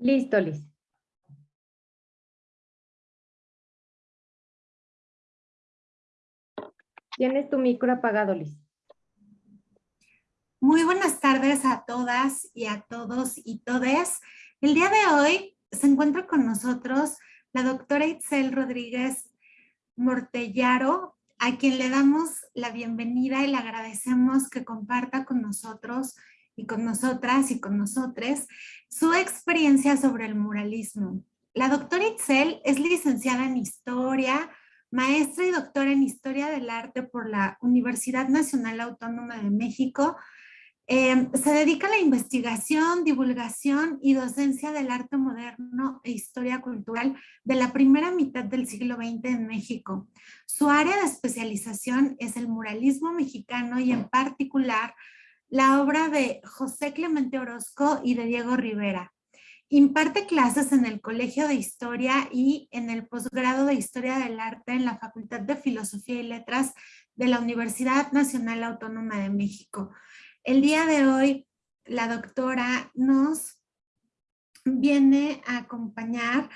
Listo, Liz. Tienes tu micro apagado, Liz. Muy buenas tardes a todas y a todos y todes. El día de hoy se encuentra con nosotros la doctora Itzel Rodríguez Mortellaro, a quien le damos la bienvenida y le agradecemos que comparta con nosotros y con nosotras y con nosotres su experiencia sobre el muralismo. La doctora Itzel es licenciada en Historia, maestra y doctora en Historia del Arte por la Universidad Nacional Autónoma de México. Eh, se dedica a la investigación, divulgación y docencia del arte moderno e historia cultural de la primera mitad del siglo XX en México. Su área de especialización es el muralismo mexicano y en particular la obra de José Clemente Orozco y de Diego Rivera. Imparte clases en el Colegio de Historia y en el posgrado de Historia del Arte en la Facultad de Filosofía y Letras de la Universidad Nacional Autónoma de México. El día de hoy, la doctora nos viene a acompañar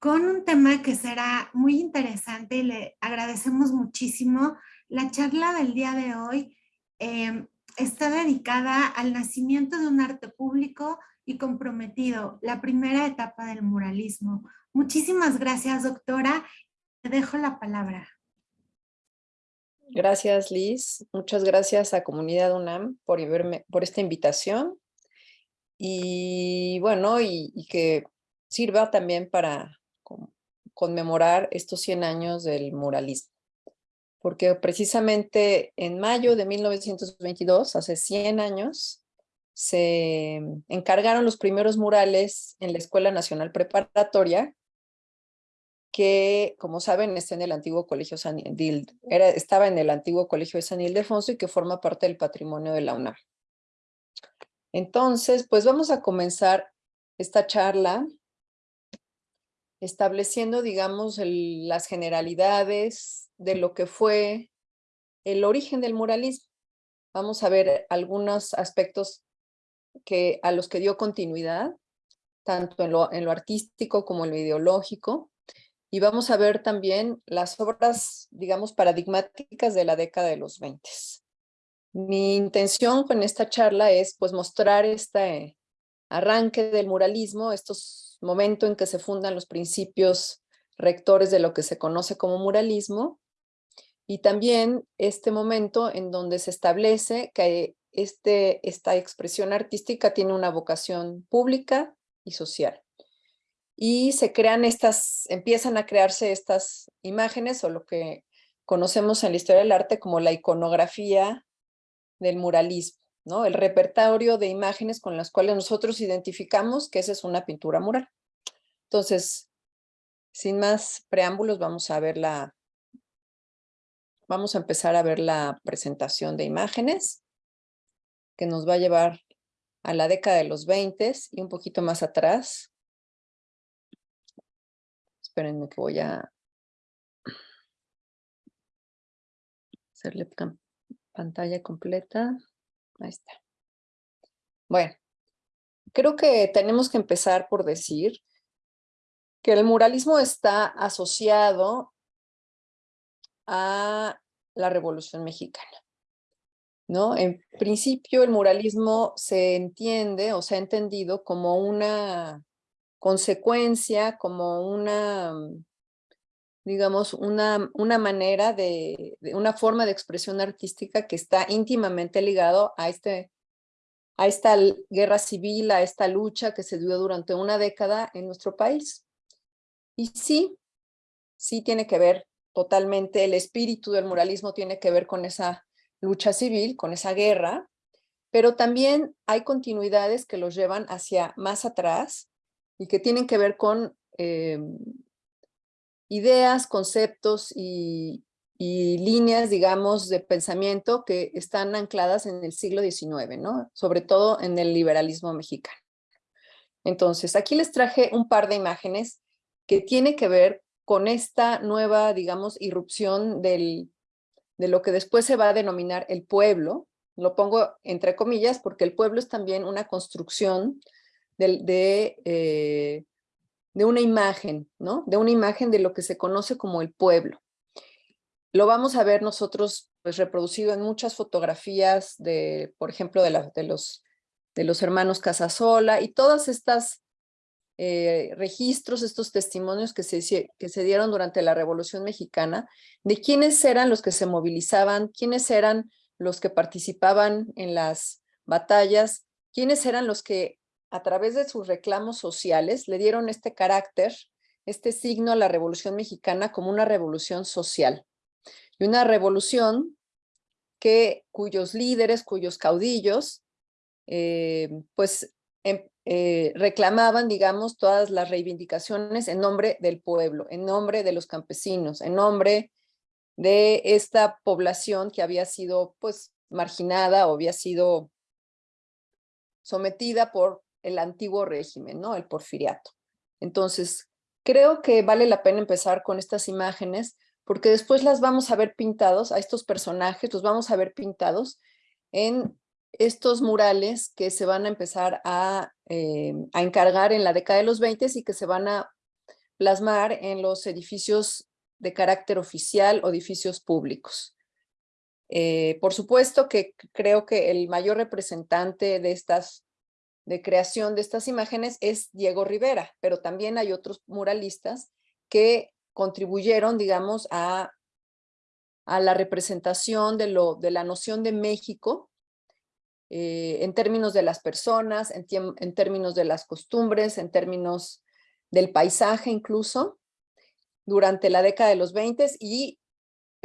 con un tema que será muy interesante y le agradecemos muchísimo. La charla del día de hoy eh, está dedicada al nacimiento de un arte público y comprometido, la primera etapa del muralismo. Muchísimas gracias, doctora. Te dejo la palabra. Gracias, Liz. Muchas gracias a Comunidad UNAM por, por esta invitación. Y bueno, y, y que sirva también para conmemorar estos 100 años del muralismo porque precisamente en mayo de 1922, hace 100 años, se encargaron los primeros murales en la Escuela Nacional Preparatoria, que, como saben, está en el antiguo Colegio San era, estaba en el antiguo Colegio de San Ildefonso y que forma parte del patrimonio de la UNAM. Entonces, pues vamos a comenzar esta charla estableciendo, digamos, las generalidades de lo que fue el origen del muralismo. Vamos a ver algunos aspectos que, a los que dio continuidad, tanto en lo, en lo artístico como en lo ideológico, y vamos a ver también las obras, digamos, paradigmáticas de la década de los 20. Mi intención con esta charla es pues mostrar este arranque del muralismo, estos momentos en que se fundan los principios rectores de lo que se conoce como muralismo, y también este momento en donde se establece que este, esta expresión artística tiene una vocación pública y social. Y se crean estas, empiezan a crearse estas imágenes o lo que conocemos en la historia del arte como la iconografía del muralismo, ¿no? El repertorio de imágenes con las cuales nosotros identificamos que esa es una pintura mural. Entonces, sin más preámbulos, vamos a ver la, Vamos a empezar a ver la presentación de imágenes que nos va a llevar a la década de los 20 y un poquito más atrás. Espérenme que voy a hacerle pantalla completa. Ahí está. Bueno, creo que tenemos que empezar por decir que el muralismo está asociado a la Revolución Mexicana. ¿no? En principio el muralismo se entiende o se ha entendido como una consecuencia, como una, digamos, una, una manera de, una forma de expresión artística que está íntimamente ligado a, este, a esta guerra civil, a esta lucha que se dio durante una década en nuestro país. Y sí, sí tiene que ver totalmente el espíritu del muralismo tiene que ver con esa lucha civil, con esa guerra, pero también hay continuidades que los llevan hacia más atrás y que tienen que ver con em, ideas, conceptos y, y, líneas, digamos, de pensamiento que están ancladas en el siglo XIX, ¿no? Sobre todo en el liberalismo mexicano. Entonces, aquí les traje un par de imágenes que tiene que ver con esta nueva, digamos, irrupción del, de lo que después se va a denominar el pueblo, lo pongo entre comillas porque el pueblo es también una construcción de, eh, de una imagen, ¿no? De una imagen de lo que se conoce como el pueblo. Lo vamos a ver nosotros pues, reproducido en muchas fotografías de, por ejemplo, de, la, de, los, de los hermanos Casasola y todas estas eh, registros, estos testimonios que se, que se dieron durante la Revolución Mexicana, de quiénes eran los que se movilizaban, quiénes eran los que participaban en las batallas, quiénes eran los que a través de sus reclamos sociales le dieron este carácter, este signo a la Revolución Mexicana como una revolución social. Y una revolución que, cuyos líderes, cuyos caudillos, eh, pues em, eh, reclamaban, digamos, todas las reivindicaciones en nombre del pueblo, en nombre de los campesinos, en nombre de esta población que había sido, pues, marginada o había sido sometida por el antiguo régimen, ¿no? El porfiriato. Entonces, creo que vale la pena empezar con estas imágenes porque después las vamos a ver pintados, a estos personajes los vamos a ver pintados en estos murales que se van a empezar a, eh, a encargar en la década de los 20 y que se van a plasmar en los edificios de carácter oficial o edificios públicos. Eh, por supuesto que creo que el mayor representante de estas de creación de estas imágenes es Diego Rivera, pero también hay otros muralistas que contribuyeron, digamos, a, a la representación de, lo, de la noción de México eh, en términos de las personas, en, en, términos de las costumbres, en términos del paisaje incluso, durante la década de los 20 y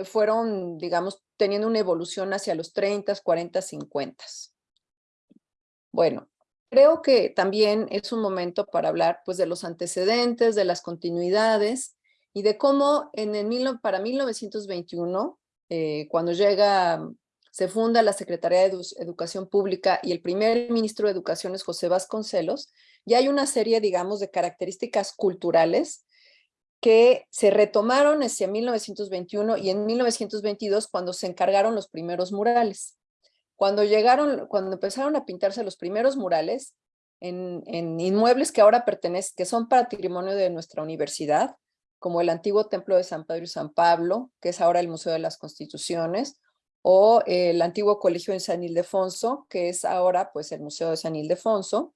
fueron, digamos, teniendo una evolución hacia los 30, 40, 50. Bueno, creo que también es un momento para hablar pues, de los antecedentes, de las continuidades y de cómo en el, para 1921, eh, cuando llega se funda la Secretaría de Educación Pública y el primer ministro de Educación es José Vasconcelos, y hay una serie, digamos, de características culturales que se retomaron hacia 1921 y en 1922 cuando se encargaron los primeros murales. Cuando llegaron, cuando empezaron a pintarse los primeros murales en, en inmuebles que ahora pertenecen, que son patrimonio de nuestra universidad, como el antiguo templo de San Pedro y San Pablo, que es ahora el Museo de las Constituciones, o el antiguo colegio en San Ildefonso, que es ahora pues el Museo de San Ildefonso.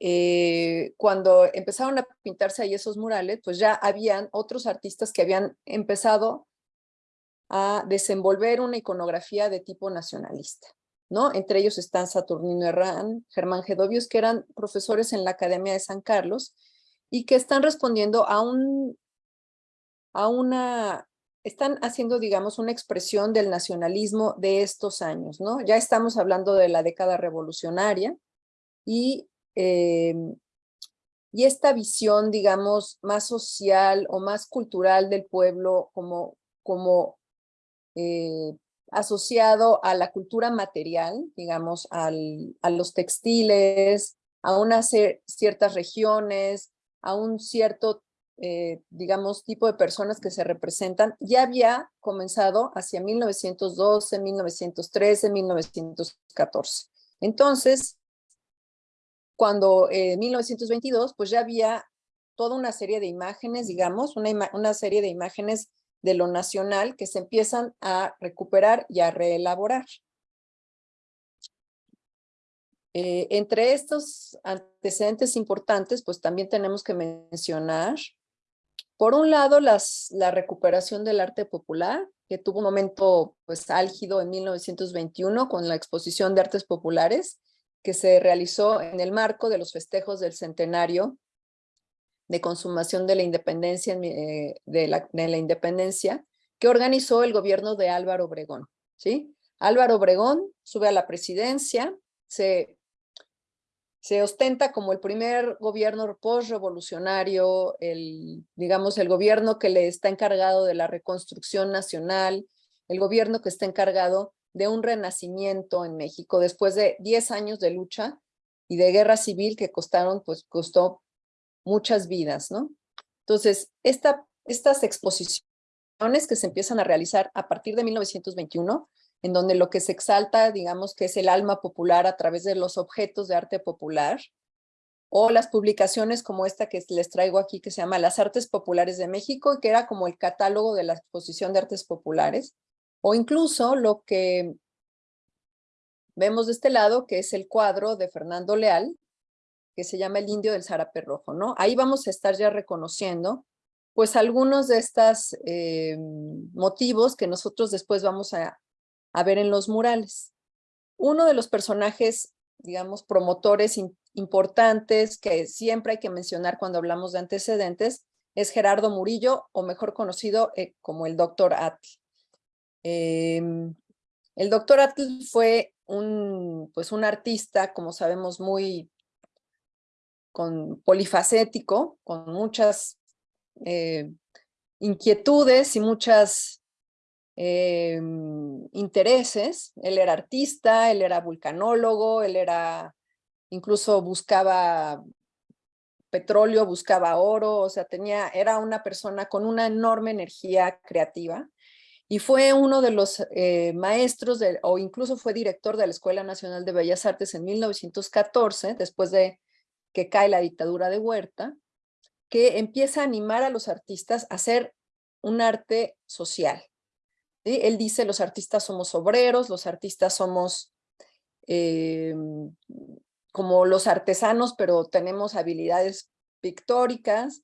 Eh, cuando empezaron a pintarse ahí esos murales, pues ya habían otros artistas que habían empezado a desenvolver una iconografía de tipo nacionalista, ¿no? Entre ellos están Saturnino Herrán, Germán Gedovius, que eran profesores en la Academia de San Carlos y que están respondiendo a un a una están haciendo, digamos, una expresión del nacionalismo de estos años, ¿no? Ya estamos hablando de la década revolucionaria y, em, y esta visión, digamos, más social o más cultural del pueblo como, como eh, asociado a la cultura material, digamos, al, a los textiles, a unas ciertas regiones, a un cierto eh, digamos, tipo de personas que se representan, ya había comenzado hacia 1912, 1913, 1914. Entonces, cuando en 1922, pues ya había toda una serie de imágenes, digamos, una, una serie de imágenes de lo nacional que se empiezan a recuperar y a reelaborar. Eh, entre estos antecedentes importantes, pues también tenemos que mencionar por un lado, la recuperación del arte popular, que tuvo un momento pues álgido en 1921 con la exposición de artes populares que se realizó en el marco de los festejos del centenario de consumación de la independencia, eh, de, la, de la independencia que organizó el gobierno de Álvaro Obregón. ¿sí? Álvaro Obregón sube a la presidencia, se se ostenta como el primer gobierno post-revolucionario, el, digamos, el gobierno que le está encargado de la reconstrucción nacional, el gobierno que está encargado de un renacimiento en México después de 10 años de lucha y de guerra civil que costaron, pues costó muchas vidas, ¿no? Entonces, esta, estas exposiciones que se empiezan a realizar a partir de 1921 en donde lo que se exalta, digamos que es el alma popular a través de los objetos de arte popular, o las publicaciones como esta que les traigo aquí, que se llama Las Artes Populares de México, y que era como el catálogo de la exposición de artes populares, o incluso lo que vemos de este lado, que es el cuadro de Fernando Leal, que se llama El Indio del Zarape Rojo, ¿no? Ahí vamos a estar ya reconociendo, pues, algunos de estos eh, motivos que nosotros después vamos a, a, ver en los murales. Uno de los personajes, digamos, promotores importantes que siempre hay que mencionar cuando hablamos de antecedentes es Gerardo Murillo, o mejor conocido eh, como el Doctor Atl. Em, el Doctor Atl fue un, pues un artista, como sabemos, muy con, polifacético, con muchas eh, inquietudes y muchas eh, intereses. Él era artista, él era vulcanólogo, él era, incluso buscaba petróleo, buscaba oro, o sea, tenía, era una persona con una enorme energía creativa y fue uno de los eh, maestros o incluso fue director de la Escuela Nacional de Bellas Artes en 1914, después de que cae la dictadura de Huerta, que empieza a animar a los artistas a hacer un arte social. Él dice, los artistas somos obreros, los artistas somos eh, como los artesanos, pero tenemos habilidades pictóricas,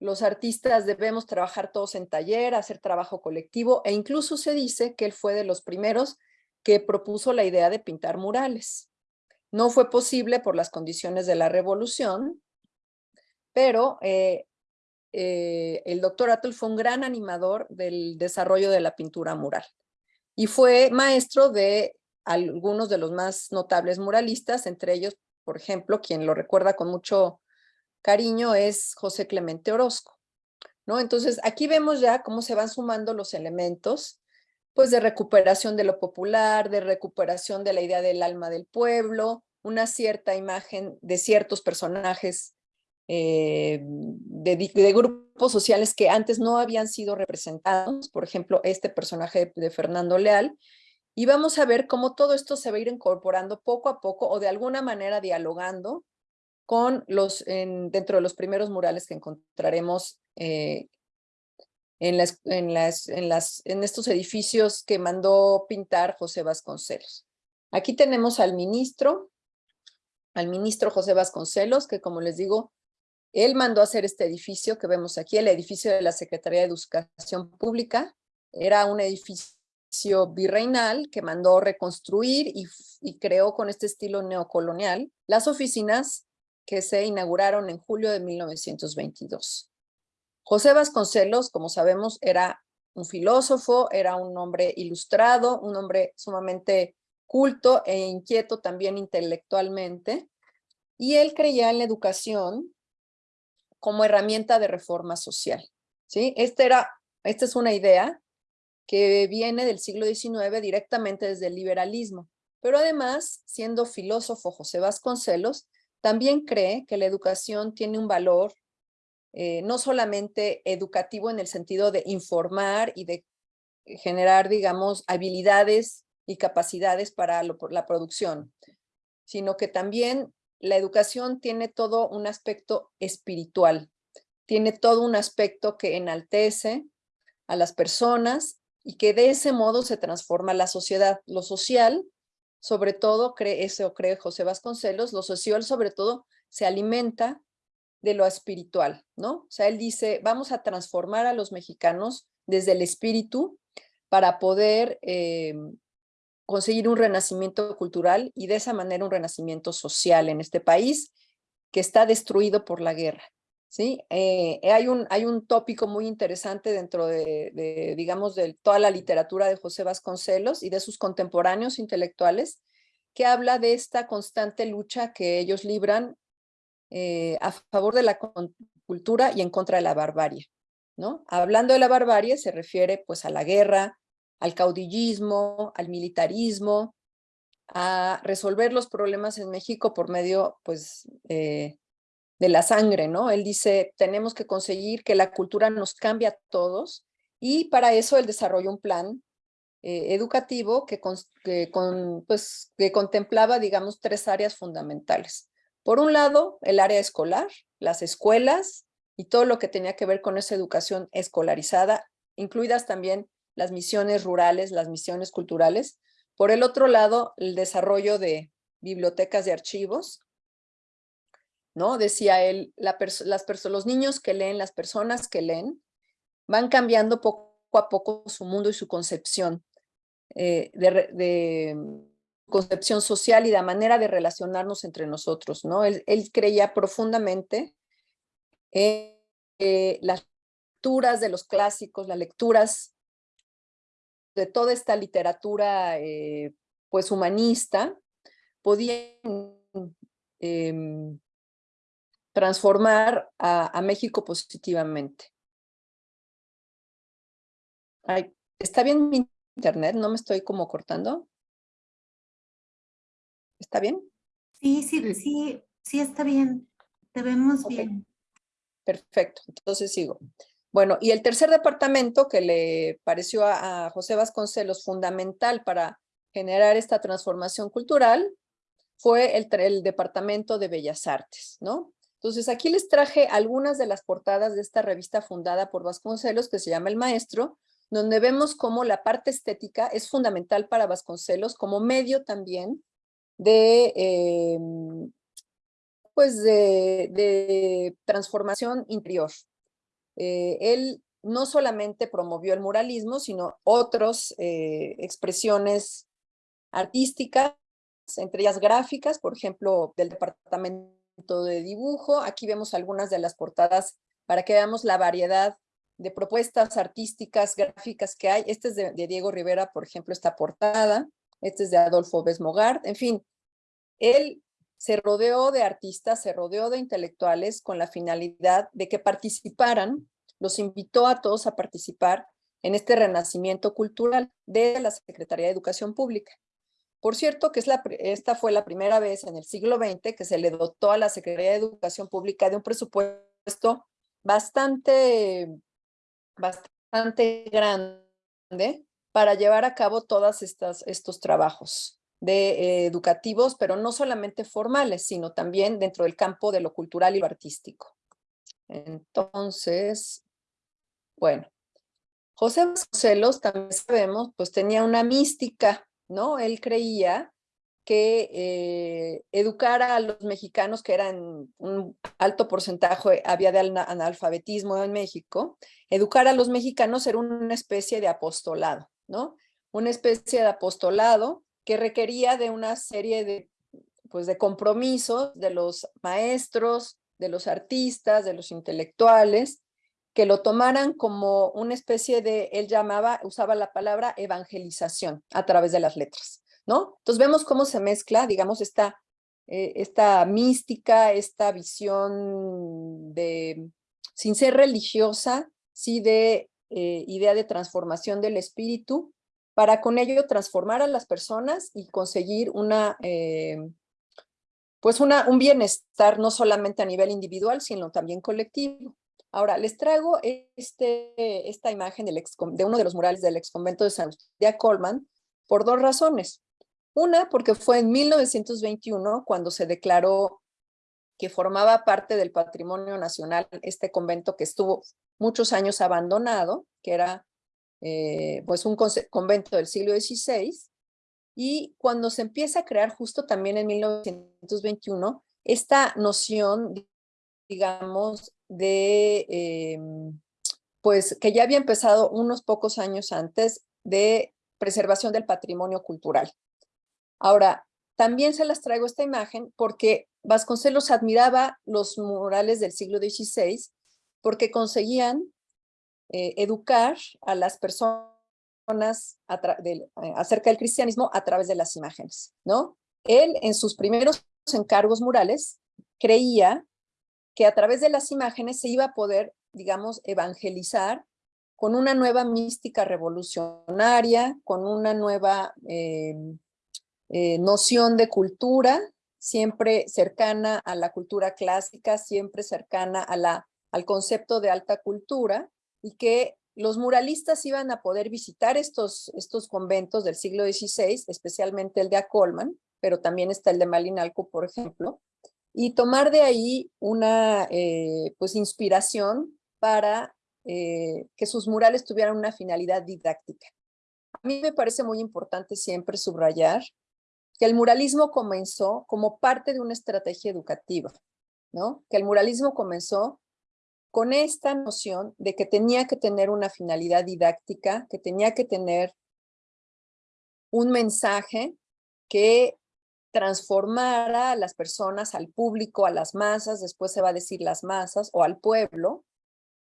los artistas debemos trabajar todos en taller, hacer trabajo colectivo e incluso se dice que él fue de los primeros que propuso la idea de pintar murales. No fue posible por las condiciones de la revolución, pero eh, eh, el doctor Atl fue un gran animador del desarrollo de la pintura mural y fue maestro de algunos de los más notables muralistas, entre ellos, por ejemplo, quien lo recuerda con mucho cariño es José Clemente Orozco. ¿no? Entonces, aquí vemos ya cómo se van sumando los elementos pues de recuperación de lo popular, de recuperación de la idea del alma del pueblo, una cierta imagen de ciertos personajes eh, de, grupos sociales que antes no habían sido representados, por ejemplo, este personaje de Fernando Leal, y vamos a ver cómo todo esto se va a ir incorporando poco a poco o de alguna manera dialogando con los, dentro de los primeros murales que encontraremos eh, en, las, en, las, en, en estos edificios que mandó pintar José Vasconcelos. Aquí tenemos al ministro, al ministro José Vasconcelos, que como les digo, él mandó hacer este edificio que vemos aquí, el edificio de la Secretaría de Educación Pública. Era un edificio virreinal que mandó reconstruir y, y creó con este estilo neocolonial las oficinas que se inauguraron en julio de 1922. José Vasconcelos, como sabemos, era un filósofo, era un hombre ilustrado, un hombre sumamente culto e inquieto también intelectualmente, y él creía en la educación como herramienta de reforma social. ¿sí? Esta, era, esta es una idea que viene del siglo XIX directamente desde el liberalismo, pero además, siendo filósofo José Vasconcelos, también cree que la educación tiene un valor eh, no solamente educativo en el sentido de informar y de generar, digamos, habilidades y capacidades para la producción, sino que también la educación tiene todo un aspecto espiritual, tiene todo un aspecto que enaltece a las personas y que de ese modo se transforma la sociedad. Lo social sobre todo, cree eso cree José Vasconcelos, lo social sobre todo se alimenta de lo espiritual, ¿no? O sea, él dice, vamos a transformar a los mexicanos desde el espíritu para poder eh, conseguir un renacimiento cultural y de esa manera un renacimiento social en este país que está destruido por la guerra. ¿sí? Eh, hay, un, hay un tópico muy interesante dentro de, digamos, de toda la literatura de José Vasconcelos y de sus contemporáneos intelectuales, que habla de esta constante lucha que ellos libran eh, a favor de la cultura y en contra de la barbarie. ¿no? Hablando de la barbarie se refiere pues a la guerra, al caudillismo, al militarismo, a resolver los problemas en México por medio pues eh, de la sangre, ¿no? Él dice, tenemos que conseguir que la cultura nos cambie a todos y para eso él desarrolla un plan eh, educativo que, que, con, pues, que contemplaba, digamos, tres áreas fundamentales. Por un lado, el área escolar, las escuelas y todo lo que tenía que ver con esa educación escolarizada, incluidas también las misiones rurales, las misiones culturales. Por el otro lado, el desarrollo de bibliotecas de archivos, ¿no? Decía él, las los niños que leen, las personas que leen, van cambiando poco a poco su mundo y su concepción eh, de, concepción social y la manera de relacionarnos entre nosotros, ¿no? Él, creía profundamente en eh, las lecturas de los clásicos, las lecturas de toda esta literatura eh, pues humanista, podían em, transformar a, México positivamente. ¿Está bien mi internet? ¿No me estoy como cortando? ¿Está bien? Sí, sí, sí, sí está bien. Te vemos bien. Perfecto, entonces sigo. Bueno, y el tercer departamento que le pareció a, José Vasconcelos fundamental para generar esta transformación cultural fue el, Departamento de Bellas Artes, ¿no? Entonces aquí les traje algunas de las portadas de esta revista fundada por Vasconcelos que se llama El Maestro, donde vemos cómo la parte estética es fundamental para Vasconcelos como medio también de, em, pues de, transformación interior. Eh, él no solamente promovió el muralismo, sino otras eh, expresiones artísticas, entre ellas gráficas, por ejemplo, del departamento de dibujo. Aquí vemos algunas de las portadas para que veamos la variedad de propuestas artísticas, gráficas que hay. Este es de, Diego Rivera, por ejemplo, esta portada. Este es de Adolfo Besmogart. En fin, él se rodeó de artistas, se rodeó de intelectuales con la finalidad de que participaran, los invitó a todos a participar en este renacimiento cultural de la Secretaría de Educación Pública. Por cierto, que esta fue la primera vez en el siglo XX que se le dotó a la Secretaría de Educación Pública de un presupuesto bastante, bastante grande para llevar a cabo todos estos trabajos de, eh, educativos, pero no solamente formales, sino también dentro del campo de lo cultural y lo artístico. Entonces, bueno, José Vasconcelos, también sabemos, pues tenía una mística ¿no? Él creía que eh, educar a los mexicanos, que eran un alto porcentaje, había de analfabetismo en México, educar a los mexicanos era una especie de apostolado, ¿no? Una especie de apostolado que requería de una serie de, pues, de compromisos de los maestros, de los artistas, de los intelectuales, que lo tomaran como una especie de, él llamaba, usaba la palabra evangelización a través de las letras, ¿no? Entonces vemos cómo se mezcla, digamos, esta, eh, esta mística, esta visión de, sin ser religiosa, sí de eh, idea de transformación del espíritu, para con ello transformar a las personas y conseguir una, eh, pues una, un bienestar no solamente a nivel individual, sino también colectivo. Ahora, les traigo este, esta imagen de uno de los murales del ex convento de San de Colman por dos razones. Una, porque fue en 1921 cuando se declaró que formaba parte del patrimonio nacional este convento que estuvo muchos años abandonado, que era eh, pues un convento del siglo XVI, y cuando se empieza a crear justo también en 1921 esta noción, digamos, de, em, pues que ya había empezado unos pocos años antes de preservación del patrimonio cultural. Ahora, también se las traigo esta imagen porque Vasconcelos admiraba los murales del siglo XVI porque conseguían eh, educar a las personas eh, acerca del cristianismo a través de las imágenes, ¿no? Él en sus primeros encargos murales creía que a través de las imágenes se iba a poder, digamos, evangelizar con una nueva mística revolucionaria, con una nueva eh, noción de cultura, siempre cercana a la cultura clásica, siempre cercana al concepto de alta cultura, y que los muralistas iban a poder visitar estos, estos conventos del siglo XVI, especialmente el de Acolman, pero también está el de Malinalco, por ejemplo, y tomar de ahí una eh, pues inspiración para eh, que sus murales tuvieran una finalidad didáctica. A mí me parece muy importante siempre subrayar que el muralismo comenzó como parte de una estrategia educativa, ¿no? Que el muralismo comenzó con esta noción de que tenía que tener una finalidad didáctica, que tenía que tener un mensaje que transformara a las personas, al público, a las masas, después se va a decir las masas, o al pueblo,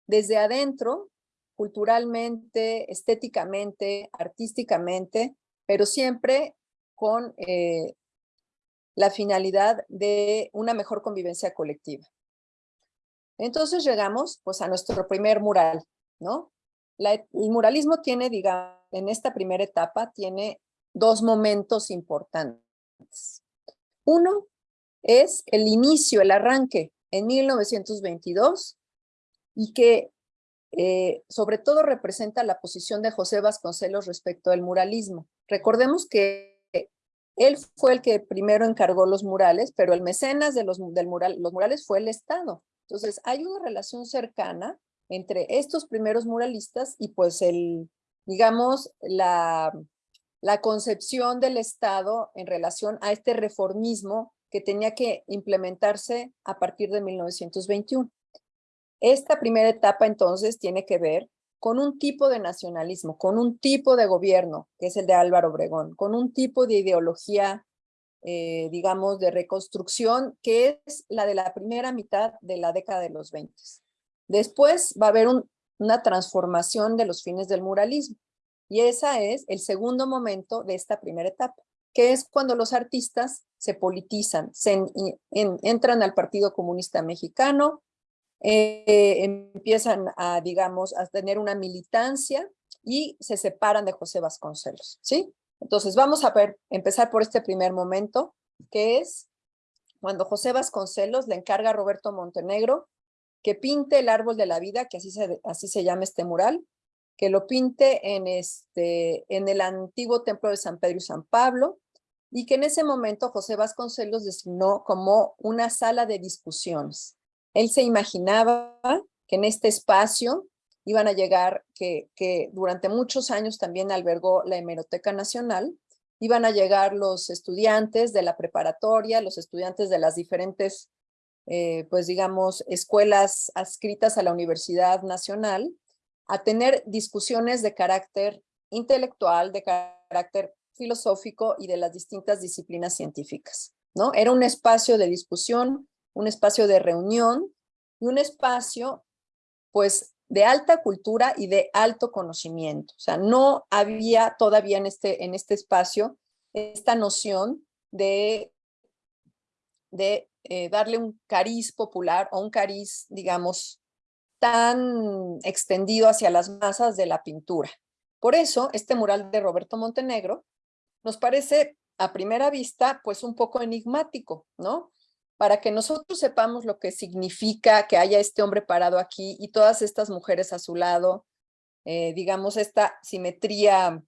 desde adentro, culturalmente, estéticamente, artísticamente, pero siempre con eh, la finalidad de una mejor convivencia colectiva. Entonces llegamos pues a nuestro primer mural, ¿no? el muralismo tiene, digamos, en esta primera etapa, tiene dos momentos importantes. Uno es el inicio, el arranque en 1922 y que eh, sobre todo representa la posición de José Vasconcelos respecto al muralismo. Recordemos que él fue el que primero encargó los murales, pero el mecenas de los, murales fue el Estado. Entonces, hay una relación cercana entre estos primeros muralistas y pues el, digamos, la, la concepción del Estado en relación a este reformismo que tenía que implementarse a partir de 1921. Esta primera etapa entonces tiene que ver con un tipo de nacionalismo, con un tipo de gobierno, que es el de Álvaro Obregón, con un tipo de ideología eh, digamos, de reconstrucción, que es la de la primera mitad de la década de los 20. Después va a haber una transformación de los fines del muralismo, y ese es el segundo momento de esta primera etapa, que es cuando los artistas se politizan, se entran al Partido Comunista Mexicano, eh, empiezan a, digamos, a tener una militancia y se separan de José Vasconcelos, ¿sí? Entonces vamos a ver, empezar por este primer momento, que es cuando José Vasconcelos le encarga a Roberto Montenegro que pinte el árbol de la vida, que así se, así se llama este mural, que lo pinte en, este, en el antiguo templo de San Pedro y San Pablo, y que en ese momento José Vasconcelos designó como una sala de discusiones. Él se imaginaba que en este espacio iban a llegar, que, que durante muchos años también albergó la Hemeroteca Nacional, iban a llegar los estudiantes de la preparatoria, los estudiantes de las diferentes, eh, pues digamos, escuelas adscritas a la Universidad Nacional, a tener discusiones de carácter intelectual, de carácter filosófico y de las distintas disciplinas científicas. ¿no? Era un espacio de discusión, un espacio de reunión y un espacio pues de alta cultura y de alto conocimiento. O sea, no había todavía en este, en este espacio esta noción de, de eh, darle un cariz popular o un cariz, digamos, tan extendido hacia las masas de la pintura. Por eso, este mural de Roberto Montenegro nos parece a primera vista, pues un poco enigmático, ¿no? Para que nosotros sepamos lo que significa que haya este hombre parado aquí y todas estas mujeres a su lado, eh, digamos, esta simetría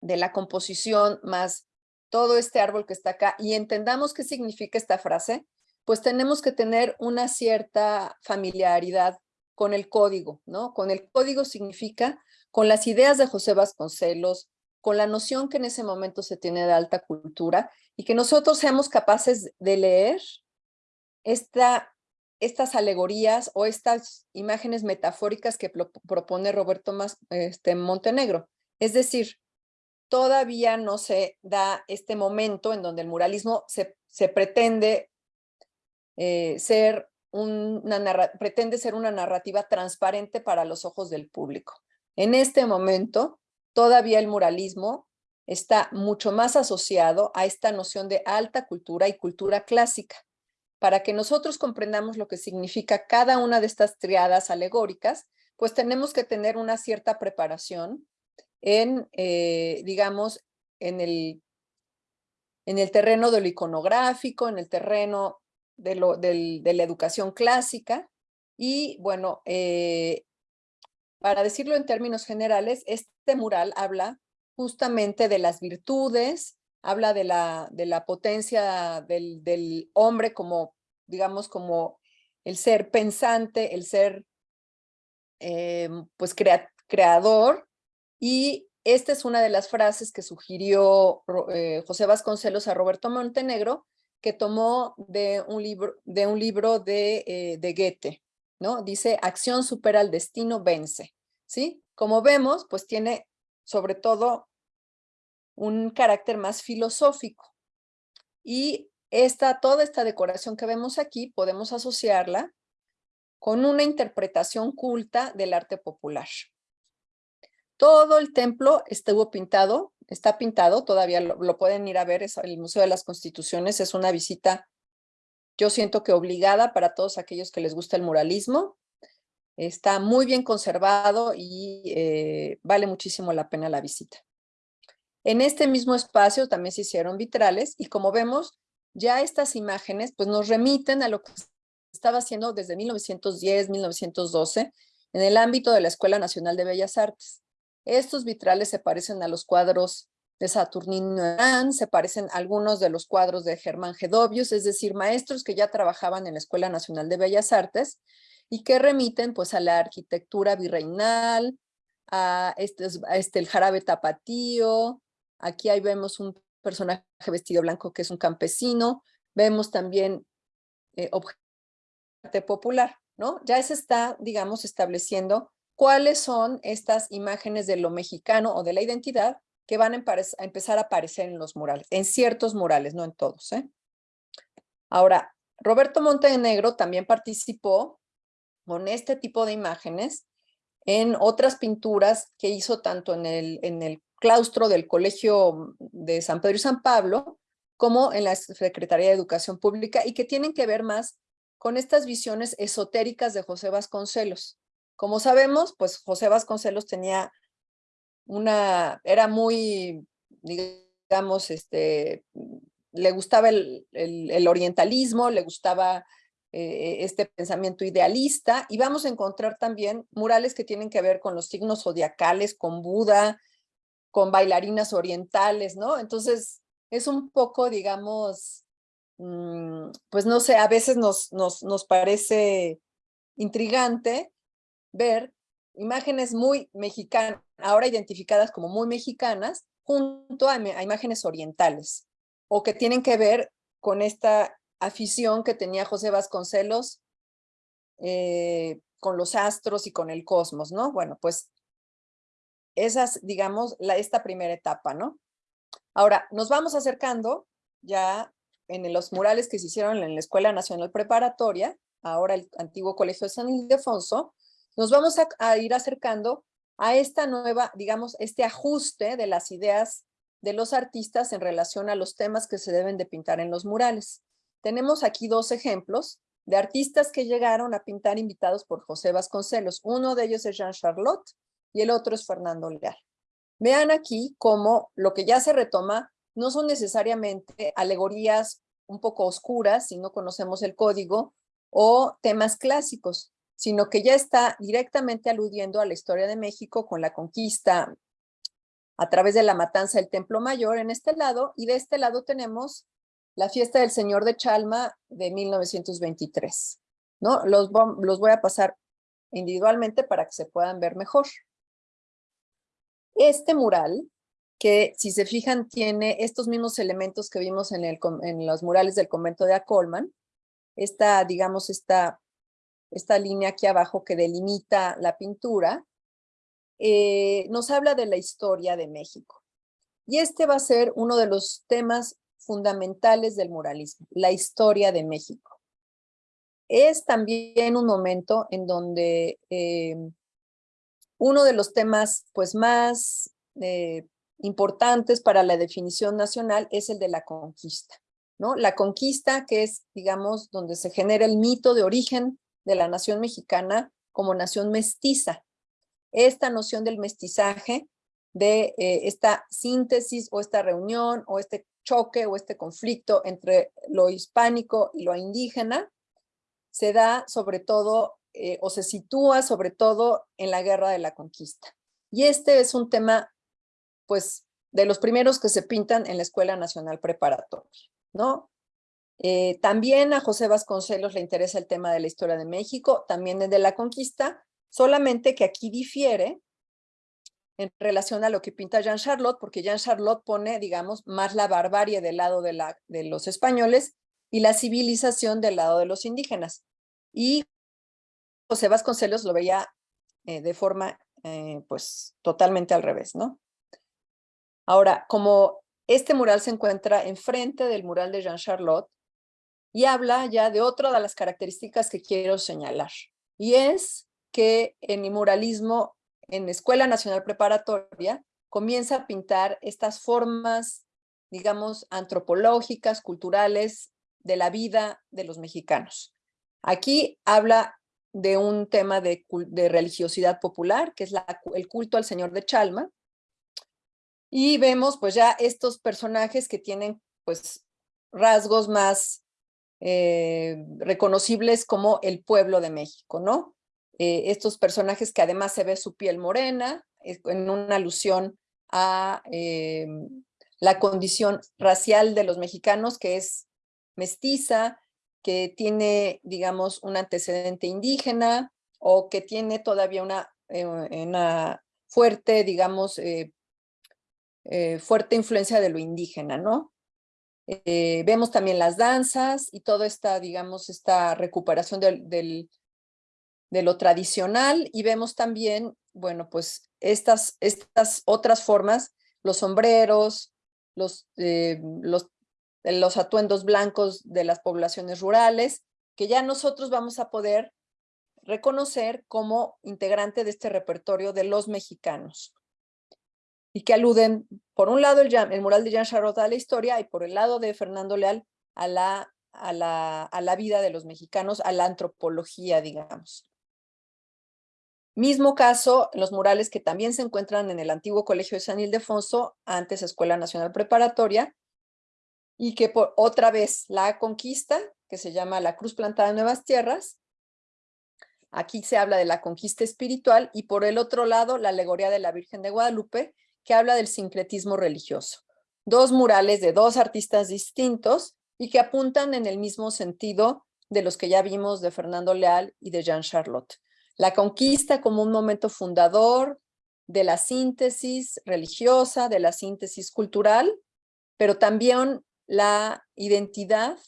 de la composición más todo este árbol que está acá y entendamos qué significa esta frase, pues tenemos que tener una cierta familiaridad con el código, ¿no? Con el código significa con las ideas de José Vasconcelos, con la noción que en ese momento se tiene de alta cultura y que nosotros seamos capaces de leer esta, estas alegorías o estas imágenes metafóricas que propone Roberto este, Montenegro. Es decir, todavía no se da este momento en donde el muralismo se, se pretende, eh, ser una, pretende ser una narrativa transparente para los ojos del público. En este momento, todavía el muralismo está mucho más asociado a esta noción de alta cultura y cultura clásica. Para que nosotros comprendamos lo que significa cada una de estas triadas alegóricas, pues tenemos que tener una cierta preparación en, eh, digamos, en el, en el terreno de lo iconográfico, en el terreno de, lo, de la educación clásica, y bueno, eh, para decirlo en términos generales, este mural habla justamente de las virtudes, habla de la, de la potencia del, del hombre como, digamos, como el ser pensante, el ser eh, pues creador y esta es una de las frases que sugirió eh, José Vasconcelos a Roberto Montenegro, que tomó de un libro de, un libro de, eh, de Goethe, ¿no? Dice, acción supera al destino, vence, ¿sí? Como vemos, pues tiene sobre todo un carácter más filosófico. Y esta, toda esta decoración que vemos aquí podemos asociarla con una interpretación culta del arte popular. Todo el templo estuvo pintado, está pintado, todavía lo, pueden ir a ver, es el Museo de las Constituciones, es una visita, yo siento que obligada para todos aquellos que les gusta el muralismo. Está muy bien conservado y eh, vale muchísimo la pena la visita. En este mismo espacio también se hicieron vitrales y como vemos, ya estas imágenes pues nos remiten a lo que estaba haciendo desde 1910, 1912 en el ámbito de la Escuela Nacional de Bellas Artes. Estos vitrales se parecen a los cuadros de Saturnino Herán, se parecen a algunos de los cuadros de Germán Gedovius, es decir, maestros que ya trabajaban en la Escuela Nacional de Bellas Artes y que remiten pues a la arquitectura virreinal, a este, a este el jarabe tapatío, aquí ahí vemos un personaje vestido blanco que es un campesino, vemos también eh, popular, ¿no? Ya se está, digamos, estableciendo cuáles son estas imágenes de lo mexicano o de la identidad que van a, empezar a aparecer en los murales, en ciertos murales, no en todos. ¿eh? Ahora, Roberto Montenegro también participó con este tipo de imágenes en otras pinturas que hizo tanto en el, en el claustro del Colegio de San Pedro y San Pablo, como en la Secretaría de Educación Pública y que tienen que ver más con estas visiones esotéricas de José Vasconcelos. Como sabemos, pues José Vasconcelos tenía una, era muy, digamos, este, le gustaba el, el, orientalismo, le gustaba eh, este pensamiento idealista, y vamos a encontrar también murales que tienen que ver con los signos zodiacales, con Buda, con bailarinas orientales, ¿no? Entonces, es un poco, digamos, mm, pues no sé, a veces nos, nos, nos parece intrigante ver imágenes muy mexicanas, ahora identificadas como muy mexicanas, junto a, imágenes orientales, o que tienen que ver con esta afición que tenía José Vasconcelos eh, con los astros y con el cosmos, ¿no? Bueno, pues esas, digamos, la, esta primera etapa, ¿no? Ahora, nos vamos acercando ya en los murales que se hicieron en la Escuela Nacional Preparatoria, ahora el antiguo Colegio de San Ildefonso, nos vamos a, ir acercando a esta nueva, digamos, este ajuste de las ideas de los artistas en relación a los temas que se deben de pintar en los murales. Tenemos aquí dos ejemplos de artistas que llegaron a pintar invitados por José Vasconcelos. Uno de ellos es Jean Charlotte y el otro es Fernando Leal. Vean aquí cómo lo que ya se retoma no son necesariamente alegorías un poco oscuras si no conocemos el código o temas clásicos, sino que ya está directamente aludiendo a la historia de México con la conquista a través de la matanza del Templo Mayor en este lado, y de este lado tenemos la fiesta del Señor de Chalma de 1923. ¿no? Los, los voy a pasar individualmente para que se puedan ver mejor. Este mural, que si se fijan tiene estos mismos elementos que vimos en, el, en los murales del convento de Acolman, esta, digamos, esta esta línea aquí abajo que delimita la pintura, eh, nos habla de la historia de México. Y este va a ser uno de los temas fundamentales del muralismo, la historia de México. Es también un momento en donde eh, uno de los temas pues, más eh, importantes para la definición nacional es el de la conquista. ¿no? La conquista que es, digamos, donde se genera el mito de origen de la nación mexicana como nación mestiza. Esta noción del mestizaje, de eh, esta síntesis o esta reunión o este choque o este conflicto entre lo hispánico y lo indígena, se da sobre todo eh, o se sitúa sobre todo en la guerra de la conquista. Y este es un tema, pues, de los primeros que se pintan en la Escuela Nacional Preparatoria, ¿no? Eh, también a José Vasconcelos le interesa el tema de la historia de México, también de la conquista, solamente que aquí difiere en relación a lo que pinta Jean Charlotte, porque Jean Charlotte pone, digamos, más la barbarie del lado de, los españoles y la civilización del lado de los indígenas. Y José Vasconcelos lo veía eh, de forma, eh, pues, totalmente al revés, ¿no? Ahora, como este mural se encuentra enfrente del mural de Jean Charlotte, y habla ya de otra de las características que quiero señalar, y es que en mi muralismo en Escuela Nacional Preparatoria comienza a pintar estas formas, digamos, antropológicas, culturales, de la vida de los mexicanos. Aquí habla de un tema de, religiosidad popular, que es el culto al Señor de Chalma, y vemos pues ya estos personajes que tienen pues rasgos más eh, reconocibles como el pueblo de México, ¿no? Eh, estos personajes que además se ve su piel morena, en una alusión a eh, la condición racial de los mexicanos, que es mestiza, que tiene, digamos, un antecedente indígena o que tiene todavía una, eh, una fuerte, digamos, fuerte influencia de lo indígena, ¿no? vemos también las danzas y toda esta, digamos, esta recuperación del de lo tradicional y vemos también, bueno, pues estas, estas otras formas, los sombreros, los, eh, los, los atuendos blancos de las poblaciones rurales, que ya nosotros vamos a poder reconocer como integrante de este repertorio de los mexicanos. Y que aluden, por un lado, el, mural de Jean Charlotte a la historia y por el lado de Fernando Leal a la, a la, a la vida de los mexicanos, a la antropología, digamos. Mismo caso, los murales que también se encuentran en el antiguo Colegio de San Ildefonso, antes Escuela Nacional Preparatoria, y que por otra vez la conquista, que se llama la Cruz Plantada en Nuevas Tierras. Aquí se habla de la conquista espiritual y por el otro lado la alegoría de la Virgen de Guadalupe, que habla del sincretismo religioso. Dos murales de dos artistas distintos y que apuntan en el mismo sentido de los que ya vimos de Fernando Leal y de Jean Charlotte. La conquista como un momento fundador de la síntesis religiosa, de la síntesis cultural, pero también la identidad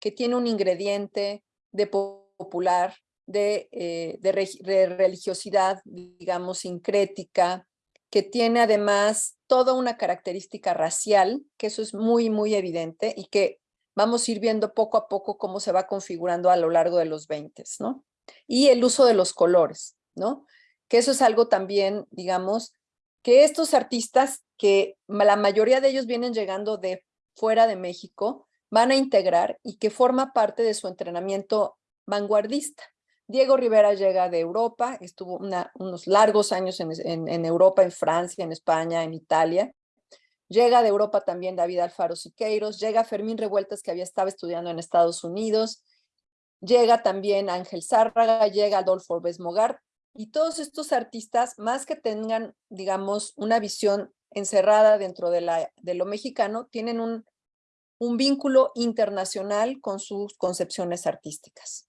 que tiene un ingrediente de popular, de, eh, de, religiosidad, digamos, sincrética, que tiene además toda una característica racial, que eso es muy, muy evidente y que vamos a ir viendo poco a poco cómo se va configurando a lo largo de los 20, ¿no? Y el uso de los colores, ¿no? Que eso es algo también, digamos, que estos artistas, que la mayoría de ellos vienen llegando de fuera de México, van a integrar y que forma parte de su entrenamiento vanguardista. Diego Rivera llega de Europa, estuvo unos largos años en, en, Europa, en Francia, en España, en Italia. Llega de Europa también David Alfaro Siqueiros, llega Fermín Revueltas, que había estado estudiando en Estados Unidos, llega también Ángel Zárraga, llega Adolfo Besmogar, y todos estos artistas, más que tengan, digamos, una visión encerrada dentro de, lo mexicano, tienen un, un vínculo internacional con sus concepciones artísticas.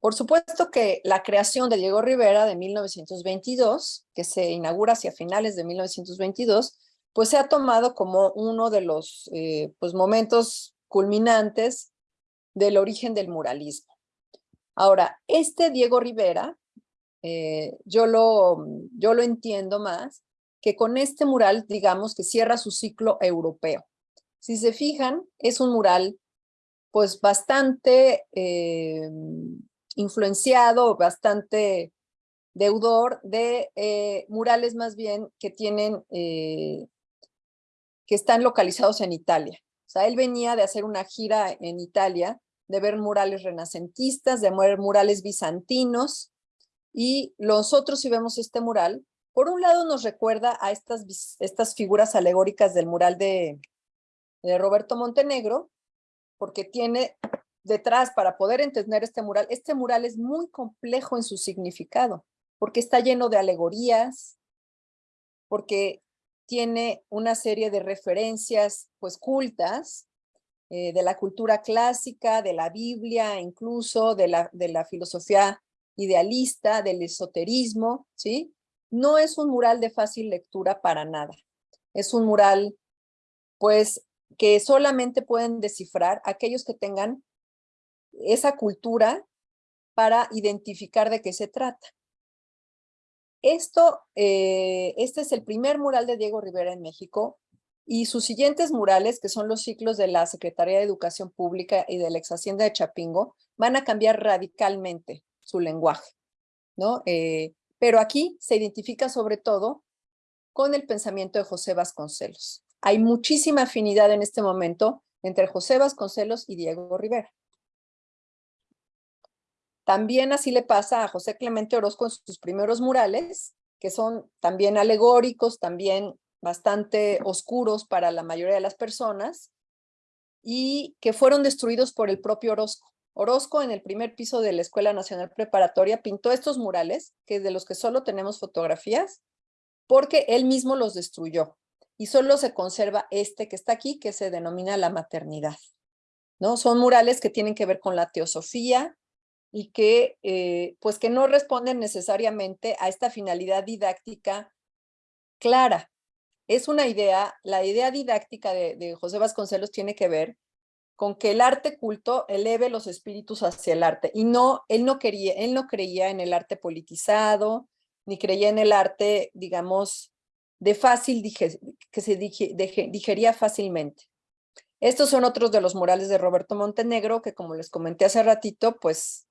Por supuesto que la creación de Diego Rivera de 1922, que se inaugura hacia finales de 1922, pues se ha tomado como uno de los eh, pues momentos culminantes del origen del muralismo. Ahora, este Diego Rivera, eh, yo, lo, yo lo entiendo más que con este mural, digamos, que cierra su ciclo europeo. Si se fijan, es un mural pues bastante eh, influenciado, bastante deudor de eh, murales más bien que tienen, que están localizados en Italia. Sea, él venía de hacer una gira en Italia, de ver murales renacentistas, de ver murales bizantinos, y nosotros si vemos este mural, por un lado nos recuerda a estas, estas figuras alegóricas del mural de Roberto Montenegro, porque tiene detrás para poder entender este mural, este mural es muy complejo en su significado, porque está lleno de alegorías, porque tiene una serie de referencias pues cultas eh, de la cultura clásica, de la Biblia, incluso de la, de la filosofía idealista, del esoterismo, ¿sí? No es un mural de fácil lectura para nada. Es un mural, pues, que solamente pueden descifrar aquellos que tengan esa cultura para identificar de qué se trata. Esto, eh, este es el primer mural de Diego Rivera en México y sus siguientes murales, que son los ciclos de la Secretaría de Educación Pública y de la ex Hacienda de Chapingo, van a cambiar radicalmente su lenguaje, ¿no? Eh, pero aquí se identifica sobre todo con el pensamiento de José Vasconcelos. Hay muchísima afinidad en este momento entre José Vasconcelos y Diego Rivera. También así le pasa a José Clemente Orozco en sus primeros murales, que son también alegóricos, también bastante oscuros para la mayoría de las personas, y que fueron destruidos por el propio Orozco. Orozco en el primer piso de la Escuela Nacional Preparatoria pintó estos murales, que de los que solo tenemos fotografías, porque él mismo los destruyó. Y solo se conserva este que está aquí, que se denomina la maternidad. ¿no? Son murales que tienen que ver con la teosofía, y que, eh, pues que no responden necesariamente a esta finalidad didáctica clara. Es una idea, la idea didáctica de, José Vasconcelos tiene que ver con que el arte culto eleve los espíritus hacia el arte y no, él no quería, él no creía en el arte politizado, ni creía en el arte, digamos, de fácil, que se digería fácilmente. Estos son otros de los murales de Roberto Montenegro, que como les comenté hace ratito, pues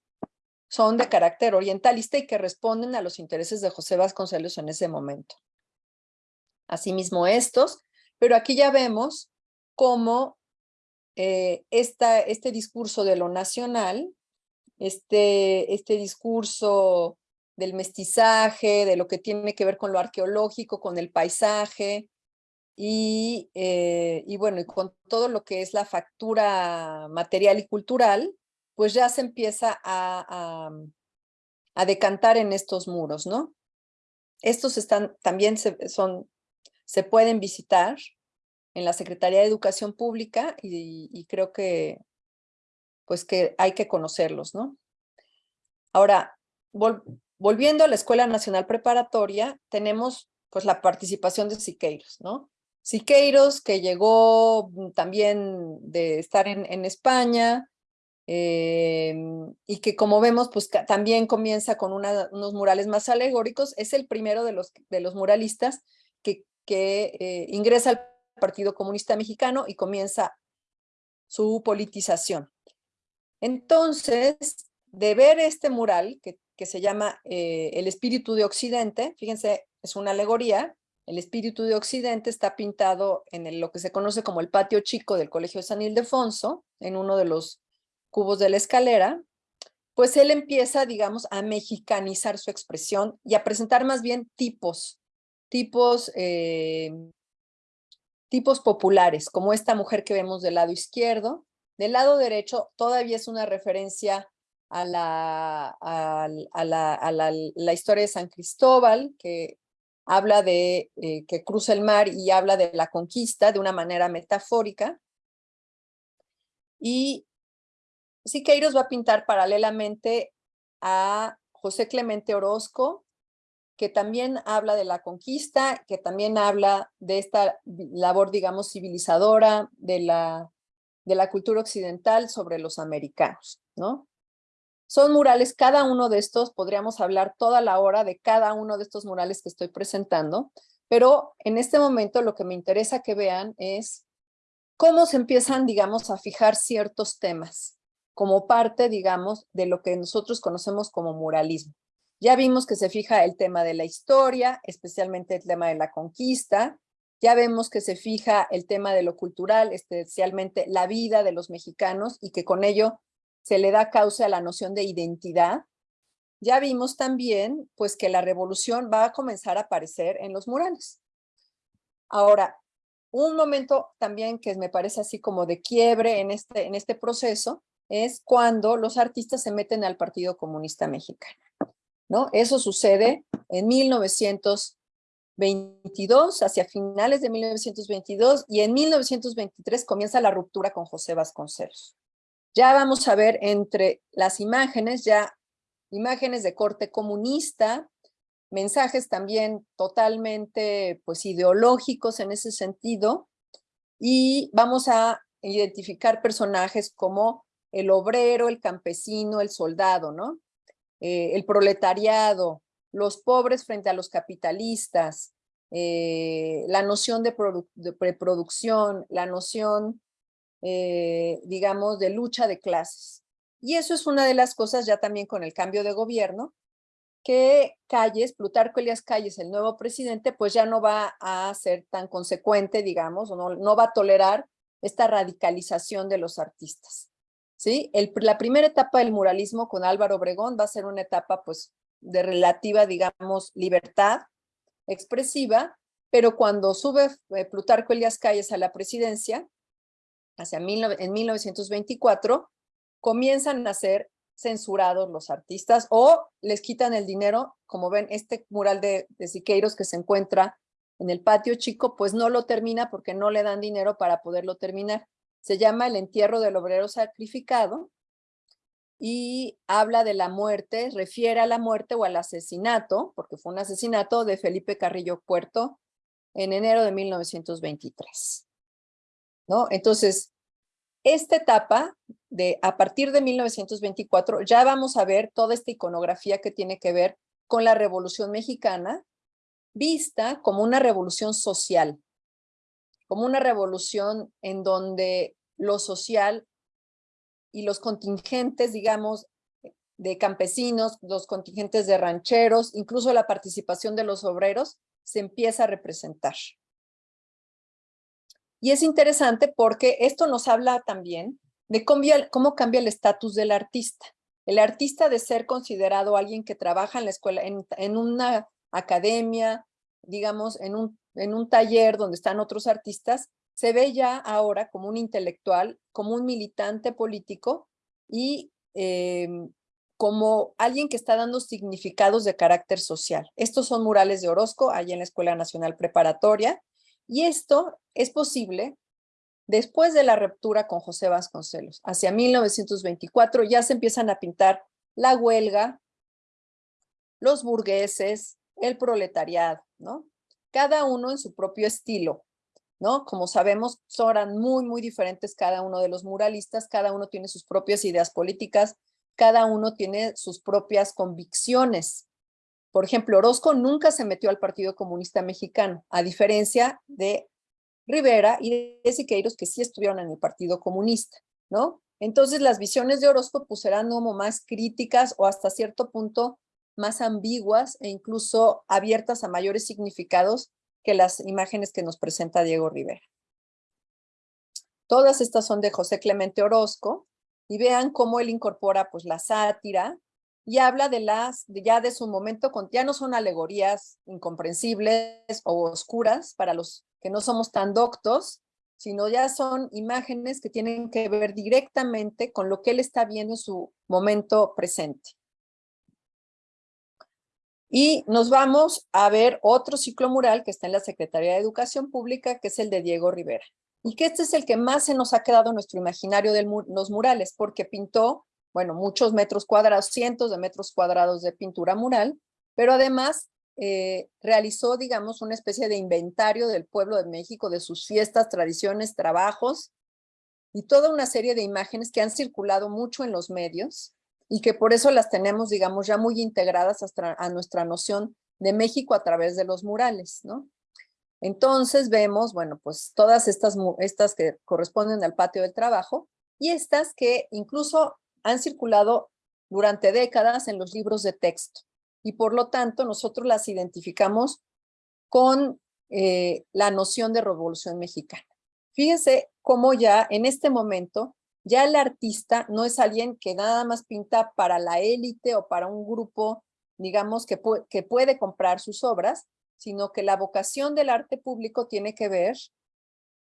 son de carácter orientalista y que responden a los intereses de José Vasconcelos en ese momento. Asimismo estos, pero aquí ya vemos cómo eh, este discurso de lo nacional, este, este discurso del mestizaje, de lo que tiene que ver con lo arqueológico, con el paisaje, y, eh, y bueno, y con todo lo que es la factura material y cultural, pues ya se empieza a, a, decantar en estos muros, ¿no? Estos están, también se, son, se pueden visitar en la Secretaría de Educación Pública y, creo que, pues que hay que conocerlos, ¿no? Ahora, volviendo a la Escuela Nacional Preparatoria, tenemos pues la participación de Siqueiros, ¿no? Siqueiros que llegó también de estar en España, Em, y que como vemos, pues también comienza con unos murales más alegóricos, es el primero de los, muralistas que, eh, ingresa al Partido Comunista Mexicano y comienza su politización. Entonces, de ver este mural que, que se llama eh, El Espíritu de Occidente, fíjense, es una alegoría, el Espíritu de Occidente está pintado en lo que se conoce como el patio chico del Colegio de San Ildefonso, en uno de los cubos de la escalera, pues él empieza, digamos, a mexicanizar su expresión y a presentar más bien tipos, tipos, eh, tipos populares, como esta mujer que vemos del lado izquierdo. Del lado derecho todavía es una referencia a la, a, la, historia de San Cristóbal, que habla de eh, que cruza el mar y habla de la conquista de una manera metafórica. Y Siqueiros va a pintar paralelamente a José Clemente Orozco, que también habla de la conquista, que también habla de esta labor, digamos, civilizadora de la, de la cultura occidental sobre los americanos, ¿no? Son murales, cada uno de estos, podríamos hablar toda la hora de cada uno de estos murales que estoy presentando, pero en este momento lo que me interesa que vean es cómo se empiezan, digamos, a fijar ciertos temas como parte, digamos, de lo que nosotros conocemos como muralismo. Ya vimos que se fija el tema de la historia, especialmente el tema de la conquista. Ya vemos que se fija el tema de lo cultural, especialmente la vida de los mexicanos y que con ello se le da causa a la noción de identidad. Ya vimos también pues que la revolución va a comenzar a aparecer en los murales. Ahora, un momento también que me parece así como de quiebre en este, en este proceso es cuando los artistas se meten al Partido Comunista Mexicano. ¿no? Eso sucede en 1922, hacia finales de 1922, y en 1923 comienza la ruptura con José Vasconcelos. Ya vamos a ver entre las imágenes, ya imágenes de corte comunista, mensajes también totalmente pues ideológicos en ese sentido, y vamos a identificar personajes como el obrero, el campesino, el soldado, ¿no? Eh, el proletariado, los pobres frente a los capitalistas, eh, la noción de, preproducción, la noción, eh, digamos, de lucha de clases. Y eso es una de las cosas ya también con el cambio de gobierno, que Calles, Plutarco Elias Calles, el nuevo presidente, pues ya no va a ser tan consecuente, digamos, no, no va a tolerar esta radicalización de los artistas. ¿Sí? La primera etapa del muralismo con Álvaro Obregón va a ser una etapa pues de relativa, digamos, libertad expresiva, pero cuando sube eh, Plutarco Elias Calles a la presidencia, hacia en 1924, comienzan a ser censurados los artistas o les quitan el dinero, como ven este mural de Siqueiros que se encuentra en el patio chico, pues no lo termina porque no le dan dinero para poderlo terminar. Se llama El entierro del obrero sacrificado y habla de la muerte, refiere a la muerte o al asesinato, porque fue un asesinato de Felipe Carrillo Puerto en enero de 1923. ¿No? Entonces, esta etapa de a partir de 1924 ya vamos a ver toda esta iconografía que tiene que ver con la Revolución Mexicana, vista como una revolución social, como una revolución en donde lo social y los contingentes, digamos, de campesinos, los contingentes de rancheros, incluso la participación de los obreros, se empieza a representar. Y es interesante porque esto nos habla también de cómo, cambia el estatus del artista. El artista de ser considerado alguien que trabaja en la escuela, en una academia, digamos, en un, en un taller donde están otros artistas, se ve ya ahora como un intelectual, como un militante político y em, como alguien que está dando significados de carácter social. Estos son murales de Orozco, allá en la Escuela Nacional Preparatoria, y esto es posible después de la ruptura con José Vasconcelos. Hacia 1924 ya se empiezan a pintar la huelga, los burgueses, el proletariado, ¿no? Cada uno en su propio estilo, ¿no? Como sabemos, son muy, muy diferentes cada uno de los muralistas, cada uno tiene sus propias ideas políticas, cada uno tiene sus propias convicciones. Por ejemplo, Orozco nunca se metió al Partido Comunista Mexicano, a diferencia de Rivera y de Siqueiros, que sí estuvieron en el Partido Comunista, ¿no? Entonces las visiones de Orozco pues eran como más críticas o hasta cierto punto más ambiguas e incluso abiertas a mayores significados que las imágenes que nos presenta Diego Rivera. Todas estas son de José Clemente Orozco y vean cómo él incorpora pues la sátira y habla de las, ya de su momento, ya no son alegorías incomprensibles o oscuras para los que no somos tan doctos, sino ya son imágenes que tienen que ver directamente con lo que él está viendo en su momento presente. Y nos vamos a ver otro ciclo mural que está en la Secretaría de Educación Pública, que es el de Diego Rivera. Y que este es el que más se nos ha quedado en nuestro imaginario de los murales, porque pintó, bueno, muchos metros cuadrados, cientos de metros cuadrados de pintura mural, pero además eh, realizó, digamos, una especie de inventario del pueblo de México, de sus fiestas, tradiciones, trabajos, y toda una serie de imágenes que han circulado mucho en los medios, y que por eso las tenemos, digamos, ya muy integradas a nuestra noción de México a través de los murales, ¿no? Entonces vemos, bueno, pues todas estas, estas que corresponden al patio del trabajo y estas que incluso han circulado durante décadas en los libros de texto y por lo tanto nosotros las identificamos con eh, la noción de revolución mexicana. Fíjense cómo ya en este momento ya el artista no es alguien que nada más pinta para la élite o para un grupo, digamos, que, puede comprar sus obras, sino que la vocación del arte público tiene que ver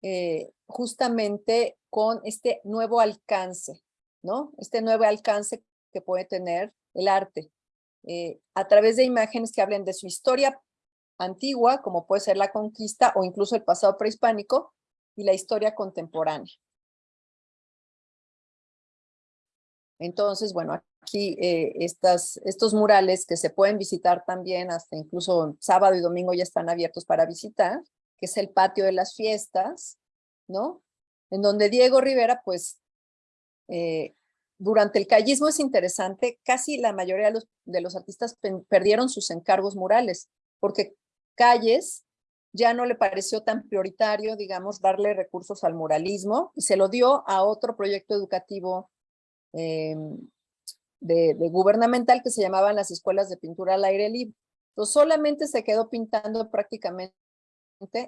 eh, justamente con este nuevo alcance, ¿no? Este nuevo alcance que puede tener el arte, eh, a través de imágenes que hablen de su historia antigua, como puede ser la conquista o incluso el pasado prehispánico, y la historia contemporánea. Entonces, bueno, aquí eh, estas, estos murales que se pueden visitar también, hasta incluso sábado y domingo ya están abiertos para visitar, que es el patio de las fiestas, ¿no? En donde Diego Rivera, pues, eh, durante el callismo es interesante, casi la mayoría de los, de los artistas perdieron sus encargos murales, porque Calles ya no le pareció tan prioritario, digamos, darle recursos al muralismo y se lo dio a otro proyecto educativo eh, de, gubernamental que se llamaban las escuelas de pintura al aire libre. Entonces solamente se quedó pintando prácticamente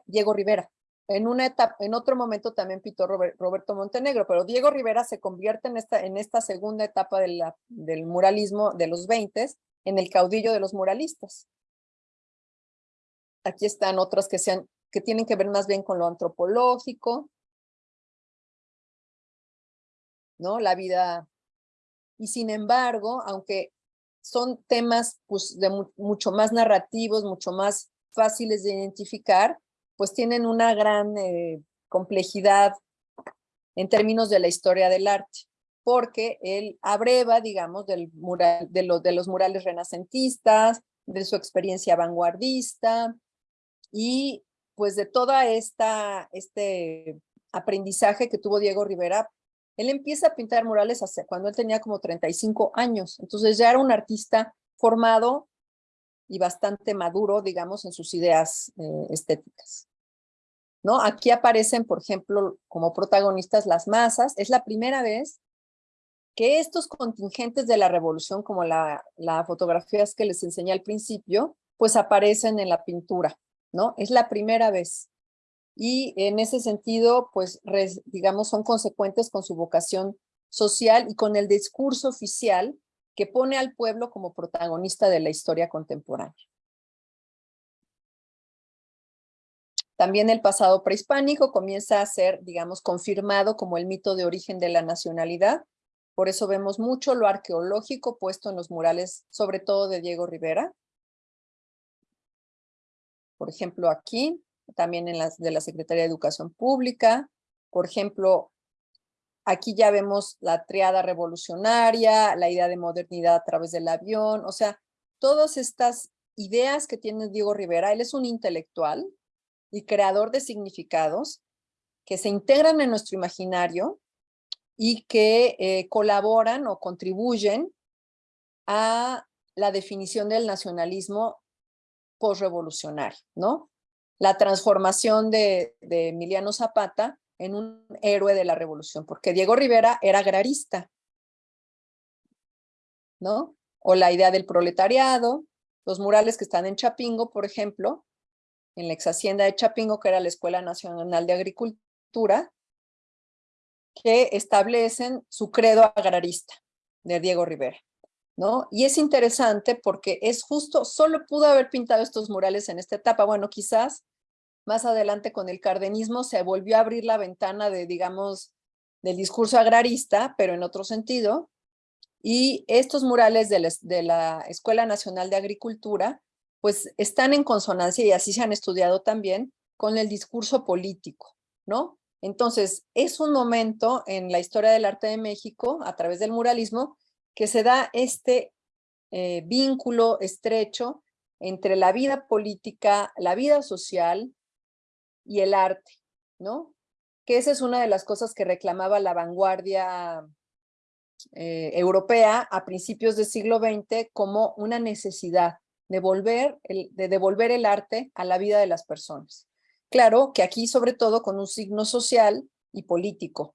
Diego Rivera. En una etapa, en otro momento también pintó Roberto Montenegro, pero Diego Rivera se convierte en esta, en esta segunda etapa de del muralismo de los 20 en el caudillo de los muralistas. Aquí están otras que, sean, que tienen que ver más bien con lo antropológico, ¿no? La vida. Y sin embargo, aunque son temas pues, de mucho más narrativos, mucho más fáciles de identificar, pues tienen una gran eh, complejidad en términos de la historia del arte, porque él abreva, digamos, del mural, de, de los murales renacentistas, de su experiencia vanguardista, y pues de toda esta, este aprendizaje que tuvo Diego Rivera, él empieza a pintar murales hace, cuando él tenía como 35 años, entonces ya era un artista formado y bastante maduro, digamos, en sus ideas eh, estéticas. ¿No? Aquí aparecen, por ejemplo, como protagonistas las masas. Es la primera vez que estos contingentes de la revolución, como la, la fotografías que les enseñé al principio, pues aparecen en la pintura. ¿no? Es la primera vez. Y en ese sentido, pues, digamos, son consecuentes con su vocación social y con el discurso oficial que pone al pueblo como protagonista de la historia contemporánea. También el pasado prehispánico comienza a ser, digamos, confirmado como el mito de origen de la nacionalidad. Por eso vemos mucho lo arqueológico puesto en los murales, sobre todo de Diego Rivera por ejemplo, aquí, también en las de la Secretaría de Educación Pública, por ejemplo, aquí ya vemos la triada revolucionaria, la idea de modernidad a través del avión, o sea, todas estas ideas que tiene Diego Rivera, él es un intelectual y creador de significados que se integran en nuestro imaginario y que eh, colaboran o contribuyen a la definición del nacionalismo postrevolucionario, ¿no? La transformación de, Emiliano Zapata en un héroe de la revolución, porque Diego Rivera era agrarista, ¿no? O la idea del proletariado, los murales que están en Chapingo, por ejemplo, en la ex hacienda de Chapingo, que era la Escuela Nacional de Agricultura, que establecen su credo agrarista de Diego Rivera. ¿no? Y es interesante porque es justo, solo pudo haber pintado estos murales en esta etapa. Bueno, quizás más adelante con el cardenismo se volvió a abrir la ventana de, digamos, del discurso agrarista, pero en otro sentido. Y estos murales de la, Escuela Nacional de Agricultura, pues están en consonancia y así se han estudiado también con el discurso político, ¿no? Entonces, es un momento en la historia del arte de México, a través del muralismo, que se da este eh, vínculo estrecho entre la vida política, la vida social y el arte, ¿no? Que esa es una de las cosas que reclamaba la vanguardia eh, europea a principios del siglo XX como una necesidad de, volver de devolver el arte a la vida de las personas. Claro que aquí sobre todo con un signo social y político,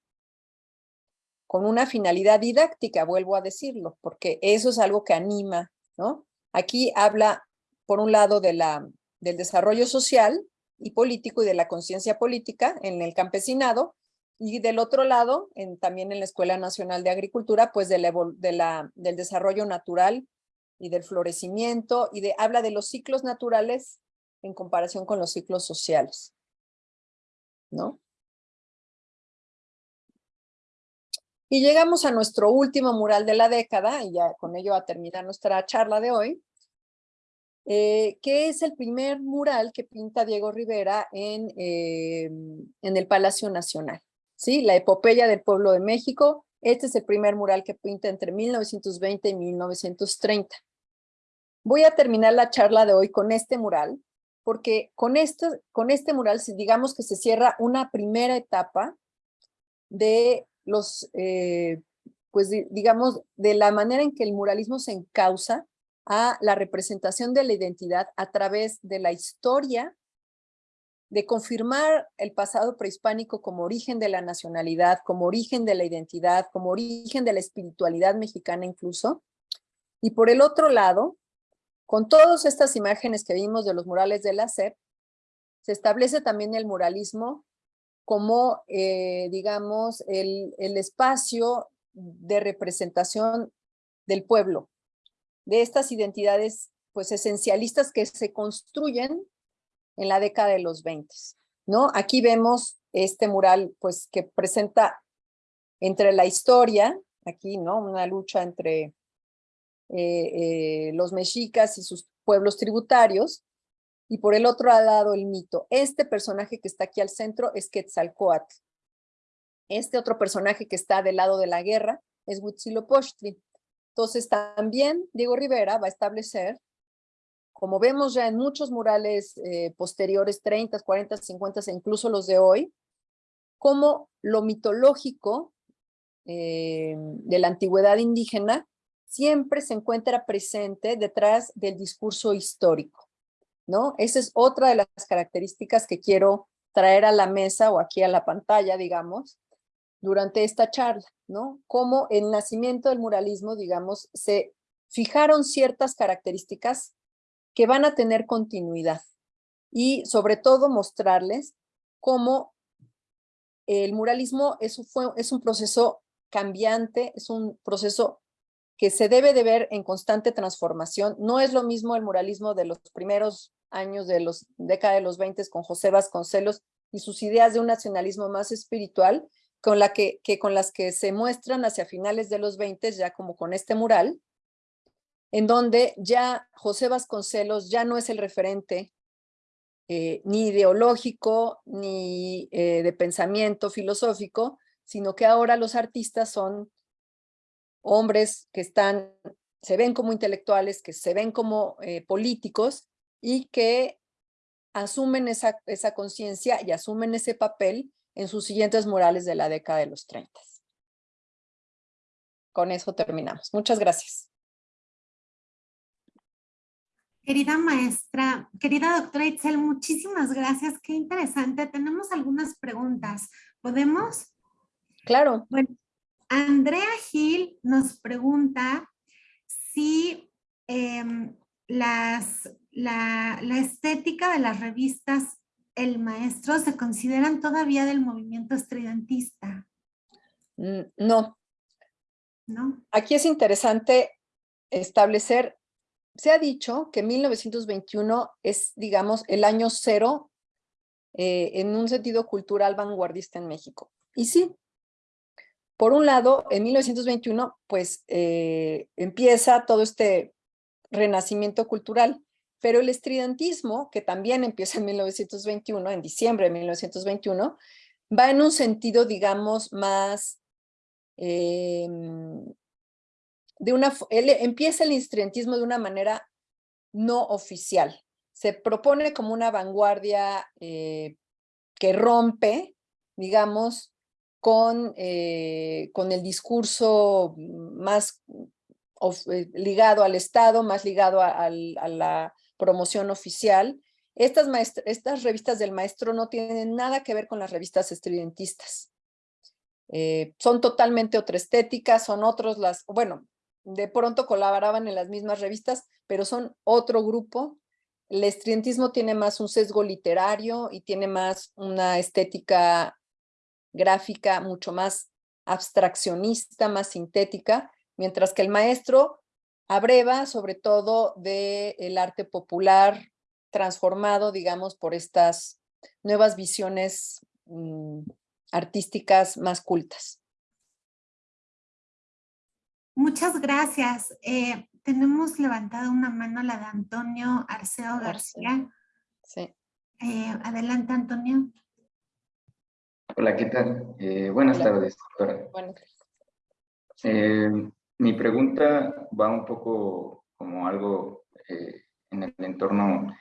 con una finalidad didáctica, vuelvo a decirlo, porque eso es algo que anima, ¿no? Aquí habla, por un lado, de la, del desarrollo social y político y de la conciencia política en el campesinado, y del otro lado, en, también en la Escuela Nacional de Agricultura, pues de la, de la, del desarrollo natural y del florecimiento, y de, habla de los ciclos naturales en comparación con los ciclos sociales, ¿no? Y llegamos a nuestro último mural de la década, y ya con ello a terminar nuestra charla de hoy, eh, que es el primer mural que pinta Diego Rivera en, eh, en el Palacio Nacional. ¿sí? La epopeya del pueblo de México, este es el primer mural que pinta entre 1920 y 1930. Voy a terminar la charla de hoy con este mural, porque con este, con este mural digamos que se cierra una primera etapa de los, eh, pues digamos, de la manera en que el muralismo se encausa a la representación de la identidad a través de la historia, de confirmar el pasado prehispánico como origen de la nacionalidad, como origen de la identidad, como origen de la espiritualidad mexicana incluso. Y por el otro lado, con todas estas imágenes que vimos de los murales de la se establece también el muralismo como, eh, digamos, el, el espacio de representación del pueblo, de estas identidades pues esencialistas que se construyen en la década de los 20. ¿no? Aquí vemos este mural pues que presenta entre la historia, aquí, ¿no? Una lucha entre eh, eh, los mexicas y sus pueblos tributarios, y por el otro lado el mito. Este personaje que está aquí al centro es Quetzalcoatl. Este otro personaje que está del lado de la guerra es Huitzilopochtli. Entonces también Diego Rivera va a establecer, como vemos ya en muchos murales eh, posteriores, 30, 40, 50 e incluso los de hoy, como lo mitológico eh, de la antigüedad indígena siempre se encuentra presente detrás del discurso histórico. ¿no? Esa es otra de las características que quiero traer a la mesa o aquí a la pantalla, digamos, durante esta charla, ¿no? Cómo el nacimiento del muralismo, digamos, se fijaron ciertas características que van a tener continuidad y sobre todo mostrarles cómo el muralismo es, fue, es un proceso cambiante, es un proceso que se debe de ver en constante transformación. No es lo mismo el muralismo de los primeros años de los década de los 20 con José Vasconcelos y sus ideas de un nacionalismo más espiritual, con, que con las que se muestran hacia finales de los 20, ya como con este mural, en donde ya José Vasconcelos ya no es el referente eh, ni ideológico, ni eh, de pensamiento filosófico, sino que ahora los artistas son hombres que están, se ven como intelectuales, que se ven como eh, políticos y que asumen esa, esa conciencia y asumen ese papel en sus siguientes murales de la década de los 30. Con eso terminamos. Muchas gracias. Querida maestra, querida doctora Itzel, muchísimas gracias. Qué interesante. Tenemos algunas preguntas. ¿Podemos? Claro. Bueno, Andrea Gil nos pregunta si em, las la, estética de las revistas El Maestro se consideran todavía del movimiento estridentista? Mm, no. ¿No? Aquí es interesante establecer, se ha dicho que 1921 es, digamos, el año cero eh, en un sentido cultural vanguardista en México. Y sí, por un lado, en 1921, pues eh, empieza todo este renacimiento cultural. Pero el estridentismo, que también empieza en 1921, en diciembre de 1921, va en un sentido, digamos, más... Em, de una, empieza el estridentismo de una manera no oficial. Se propone como una vanguardia eh, que rompe, digamos, con, eh, con el discurso más eh, ligado al Estado, más ligado a, la promoción oficial. Estas, estas revistas del maestro no tienen nada que ver con las revistas estridentistas. Eh, son totalmente otra estética, son otros las, bueno, de pronto colaboraban en las mismas revistas, pero son otro grupo. El estridentismo tiene más un sesgo literario y tiene más una estética gráfica mucho más abstraccionista, más sintética, mientras que el maestro abreva sobre todo del arte popular transformado, digamos, por estas nuevas visiones mm, artísticas más cultas. Muchas gracias. Eh, tenemos levantada una mano la de Antonio Arceo García. Sí. Eh, adelante, Antonio. Hola, ¿qué tal? Eh, buenas tardes, doctora. Bueno, Eh, mi pregunta va un poco como algo eh, en el entorno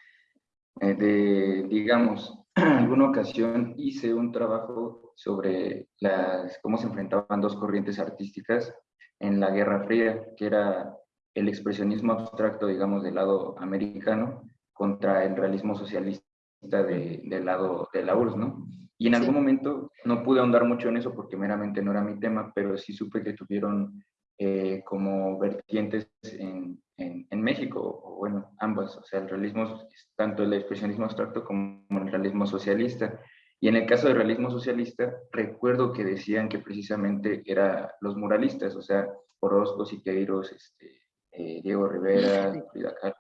eh, de, digamos, alguna ocasión hice un trabajo sobre las, cómo se enfrentaban dos corrientes artísticas en la Guerra Fría, que era el expresionismo abstracto, digamos, del lado americano contra el realismo socialista de- del lado de la URSS, ¿no? Y en Sí. algún momento no pude ahondar mucho en eso porque meramente no era mi tema, pero sí supe que tuvieron eh, como vertientes en, en, en México, o bueno, ambas, o sea, el realismo, tanto el expresionismo abstracto como el realismo socialista. Y en el caso del realismo socialista, recuerdo que decían que precisamente eran los muralistas, o sea, Orozco, Siqueiros, este, eh, Diego Rivera, Frida Kahlo.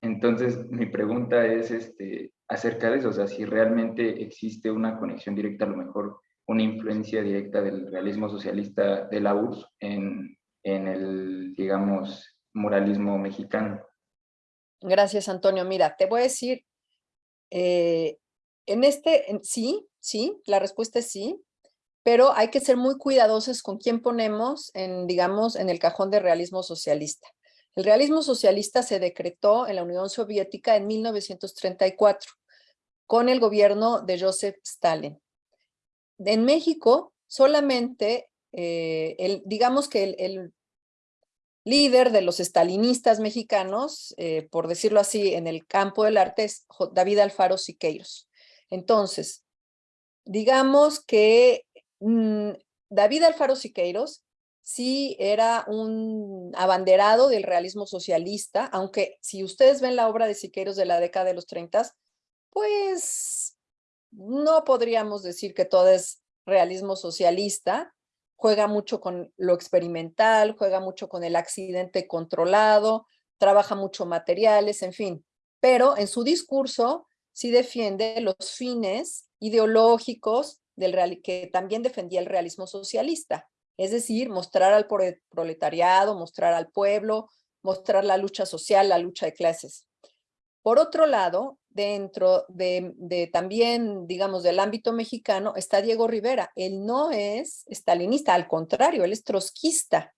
Entonces, mi pregunta es este, acerca de eso, o sea, si realmente existe una conexión directa, a lo mejor una influencia directa del realismo socialista de la URSS en, en el, digamos, muralismo mexicano. Gracias, Antonio. Mira, te voy a decir, eh, en este, sí, sí, la respuesta es sí, pero hay que ser muy cuidadosos con quién ponemos en, digamos, en el cajón de realismo socialista. El realismo socialista se decretó en la Unión Soviética en 1934 con el gobierno de Joseph Stalin. En México, solamente, eh, el, digamos que el, líder de los estalinistas mexicanos, eh, por decirlo así, en el campo del arte es David Alfaro Siqueiros. Entonces, digamos que mm, David Alfaro Siqueiros sí era un abanderado del realismo socialista, aunque si ustedes ven la obra de Siqueiros de la década de los 30, pues no podríamos decir que todo es realismo socialista, juega mucho con lo experimental, juega mucho con el accidente controlado, trabaja mucho materiales, en fin. Pero en su discurso sí defiende los fines ideológicos del real, que también defendía el realismo socialista. Es decir, mostrar al prole- proletariado, mostrar al pueblo, mostrar la lucha social, la lucha de clases. Por otro lado, dentro de, también, digamos, del ámbito mexicano, está Diego Rivera. Él no es estalinista, al contrario, él es trotskista.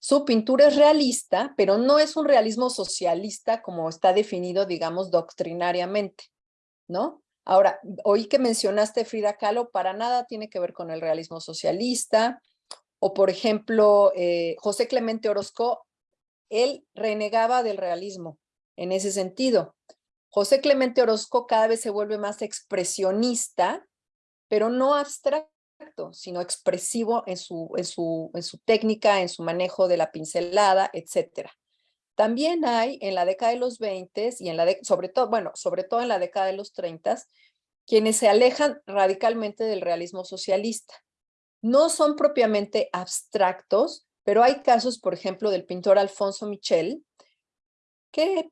Su pintura es realista, pero no es un realismo socialista como está definido, digamos, doctrinariamente, ¿no? Ahora, oí que mencionaste Frida Kahlo, para nada tiene que ver con el realismo socialista. O, por ejemplo, eh, José Clemente Orozco, él renegaba del realismo en ese sentido. José Clemente Orozco cada vez se vuelve más expresionista, pero no abstracto, sino expresivo en su, en su, en su técnica, en su manejo de la pincelada, etc. También hay en la década de los 20 y en la de, sobre todo, bueno, sobre todo en la década de los 30, quienes se alejan radicalmente del realismo socialista. No son propiamente abstractos, pero hay casos, por ejemplo, del pintor Alfonso Michel, que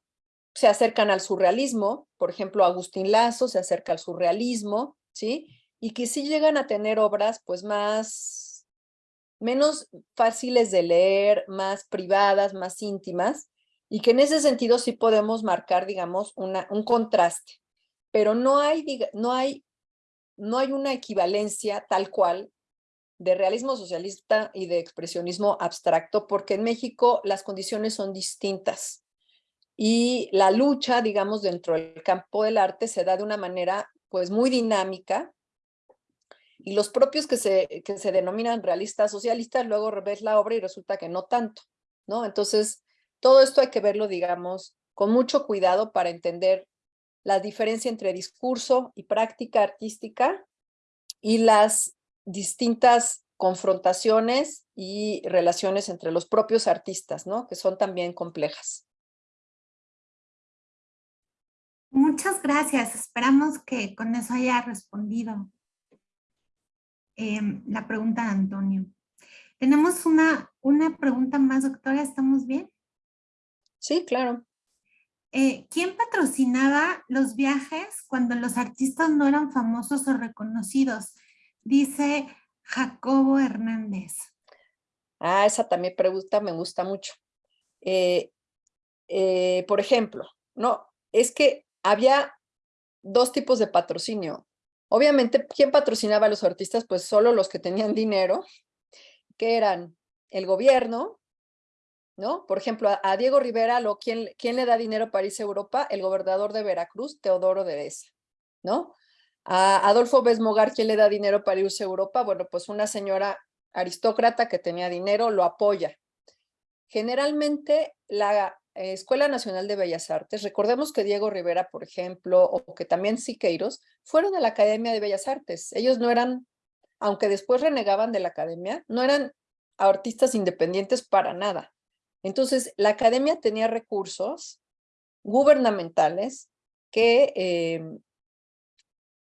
se acercan al surrealismo, por ejemplo, Agustín Lazo se acerca al surrealismo, ¿sí? Y que sí llegan a tener obras pues más, menos fáciles de leer, más privadas, más íntimas, y que en ese sentido sí podemos marcar, digamos, una, un contraste, pero no hay, no, hay, no hay una equivalencia tal cual de realismo socialista y de expresionismo abstracto, porque en México las condiciones son distintas. Y la lucha, digamos, dentro del campo del arte se da de una manera pues muy dinámica y los propios que se, que se denominan realistas socialistas luego ves la obra y resulta que no tanto, ¿no? Entonces, todo esto hay que verlo, digamos, con mucho cuidado para entender la diferencia entre discurso y práctica artística y las distintas confrontaciones y relaciones entre los propios artistas, ¿no? Que son también complejas. Muchas gracias. Esperamos que con eso haya respondido em, la pregunta de Antonio. Tenemos una, una pregunta más, doctora. ¿Estamos bien? Sí, claro. Eh, ¿Quién patrocinaba los viajes cuando los artistas no eran famosos o reconocidos? Dice Jacobo Hernández. Ah, esa también pregunta me gusta mucho. Eh, eh, por ejemplo, no, es que había dos tipos de patrocinio. Obviamente, ¿quién patrocinaba a los artistas? Pues solo los que tenían dinero, que eran el gobierno, ¿no? Por ejemplo, a, Diego Rivera, lo, ¿quién, ¿quién le da dinero a Europa? El gobernador de Veracruz, Teodoro de Besa, ¿no? A Adolfo Besmogar, ¿quién le da dinero a Europa? Bueno, pues una señora aristócrata que tenía dinero lo apoya. Generalmente la Escuela Nacional de Bellas Artes, recordemos que Diego Rivera, por ejemplo, o que también Siqueiros, fueron a la Academia de Bellas Artes. Ellos no eran, aunque después renegaban de la academia, no eran artistas independientes para nada. Entonces, la academia tenía recursos gubernamentales que, eh,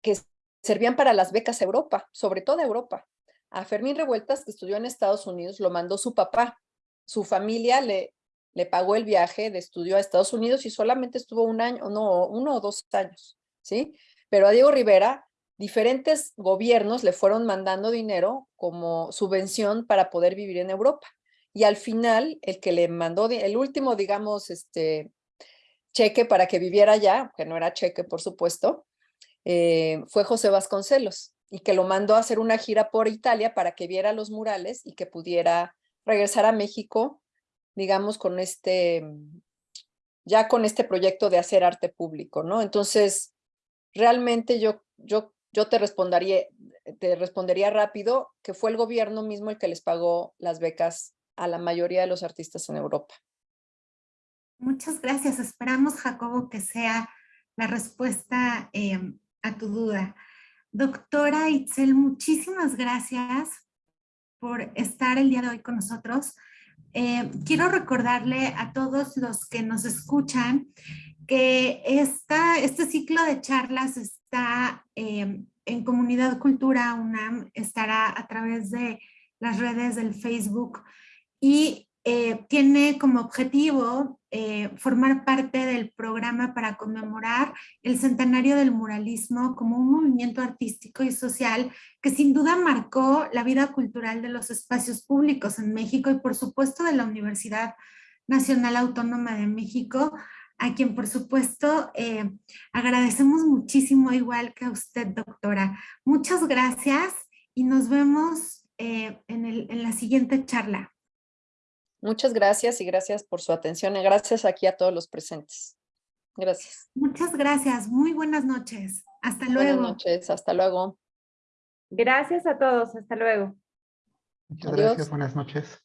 que servían para las becas a Europa, sobre todo a Europa. A Fermín Revueltas, que estudió en Estados Unidos, lo mandó su papá. Su familia le, le pagó el viaje de estudio a Estados Unidos y solamente estuvo un año, no, uno o dos años, ¿sí? Pero a Diego Rivera, diferentes gobiernos le fueron mandando dinero como subvención para poder vivir en Europa. Y al final, el que le mandó, el último, digamos, este, cheque para que viviera allá, que no era cheque, por supuesto, eh, fue José Vasconcelos y que lo mandó a hacer una gira por Italia para que viera los murales y que pudiera regresar a México, digamos, con este, ya con este proyecto de hacer arte público, ¿no? Entonces, realmente yo, yo, yo te respondería, te respondería rápido que fue el gobierno mismo el que les pagó las becas a la mayoría de los artistas en Europa. Muchas gracias. Esperamos, Jacobo, que sea la respuesta eh, a tu duda. Doctora Itzel, muchísimas gracias por estar el día de hoy con nosotros. Eh, quiero recordarle a todos los que nos escuchan que esta, este ciclo de charlas está eh, en Comunidad Cultura UNAM, estará a través de las redes del Facebook y eh, tiene como objetivo eh, formar parte del programa para conmemorar el centenario del muralismo como un movimiento artístico y social que sin duda marcó la vida cultural de los espacios públicos en México y por supuesto de la Universidad Nacional Autónoma de México, a quien por supuesto eh, agradecemos muchísimo igual que a usted doctora. Muchas gracias y nos vemos el, en la siguiente charla. Muchas gracias y gracias por su atención y gracias aquí a todos los presentes. Gracias. Muchas gracias. Muy buenas noches. Hasta luego. Buenas noches. Hasta luego. Gracias a todos. Hasta luego. Muchas Adiós. gracias. Buenas noches.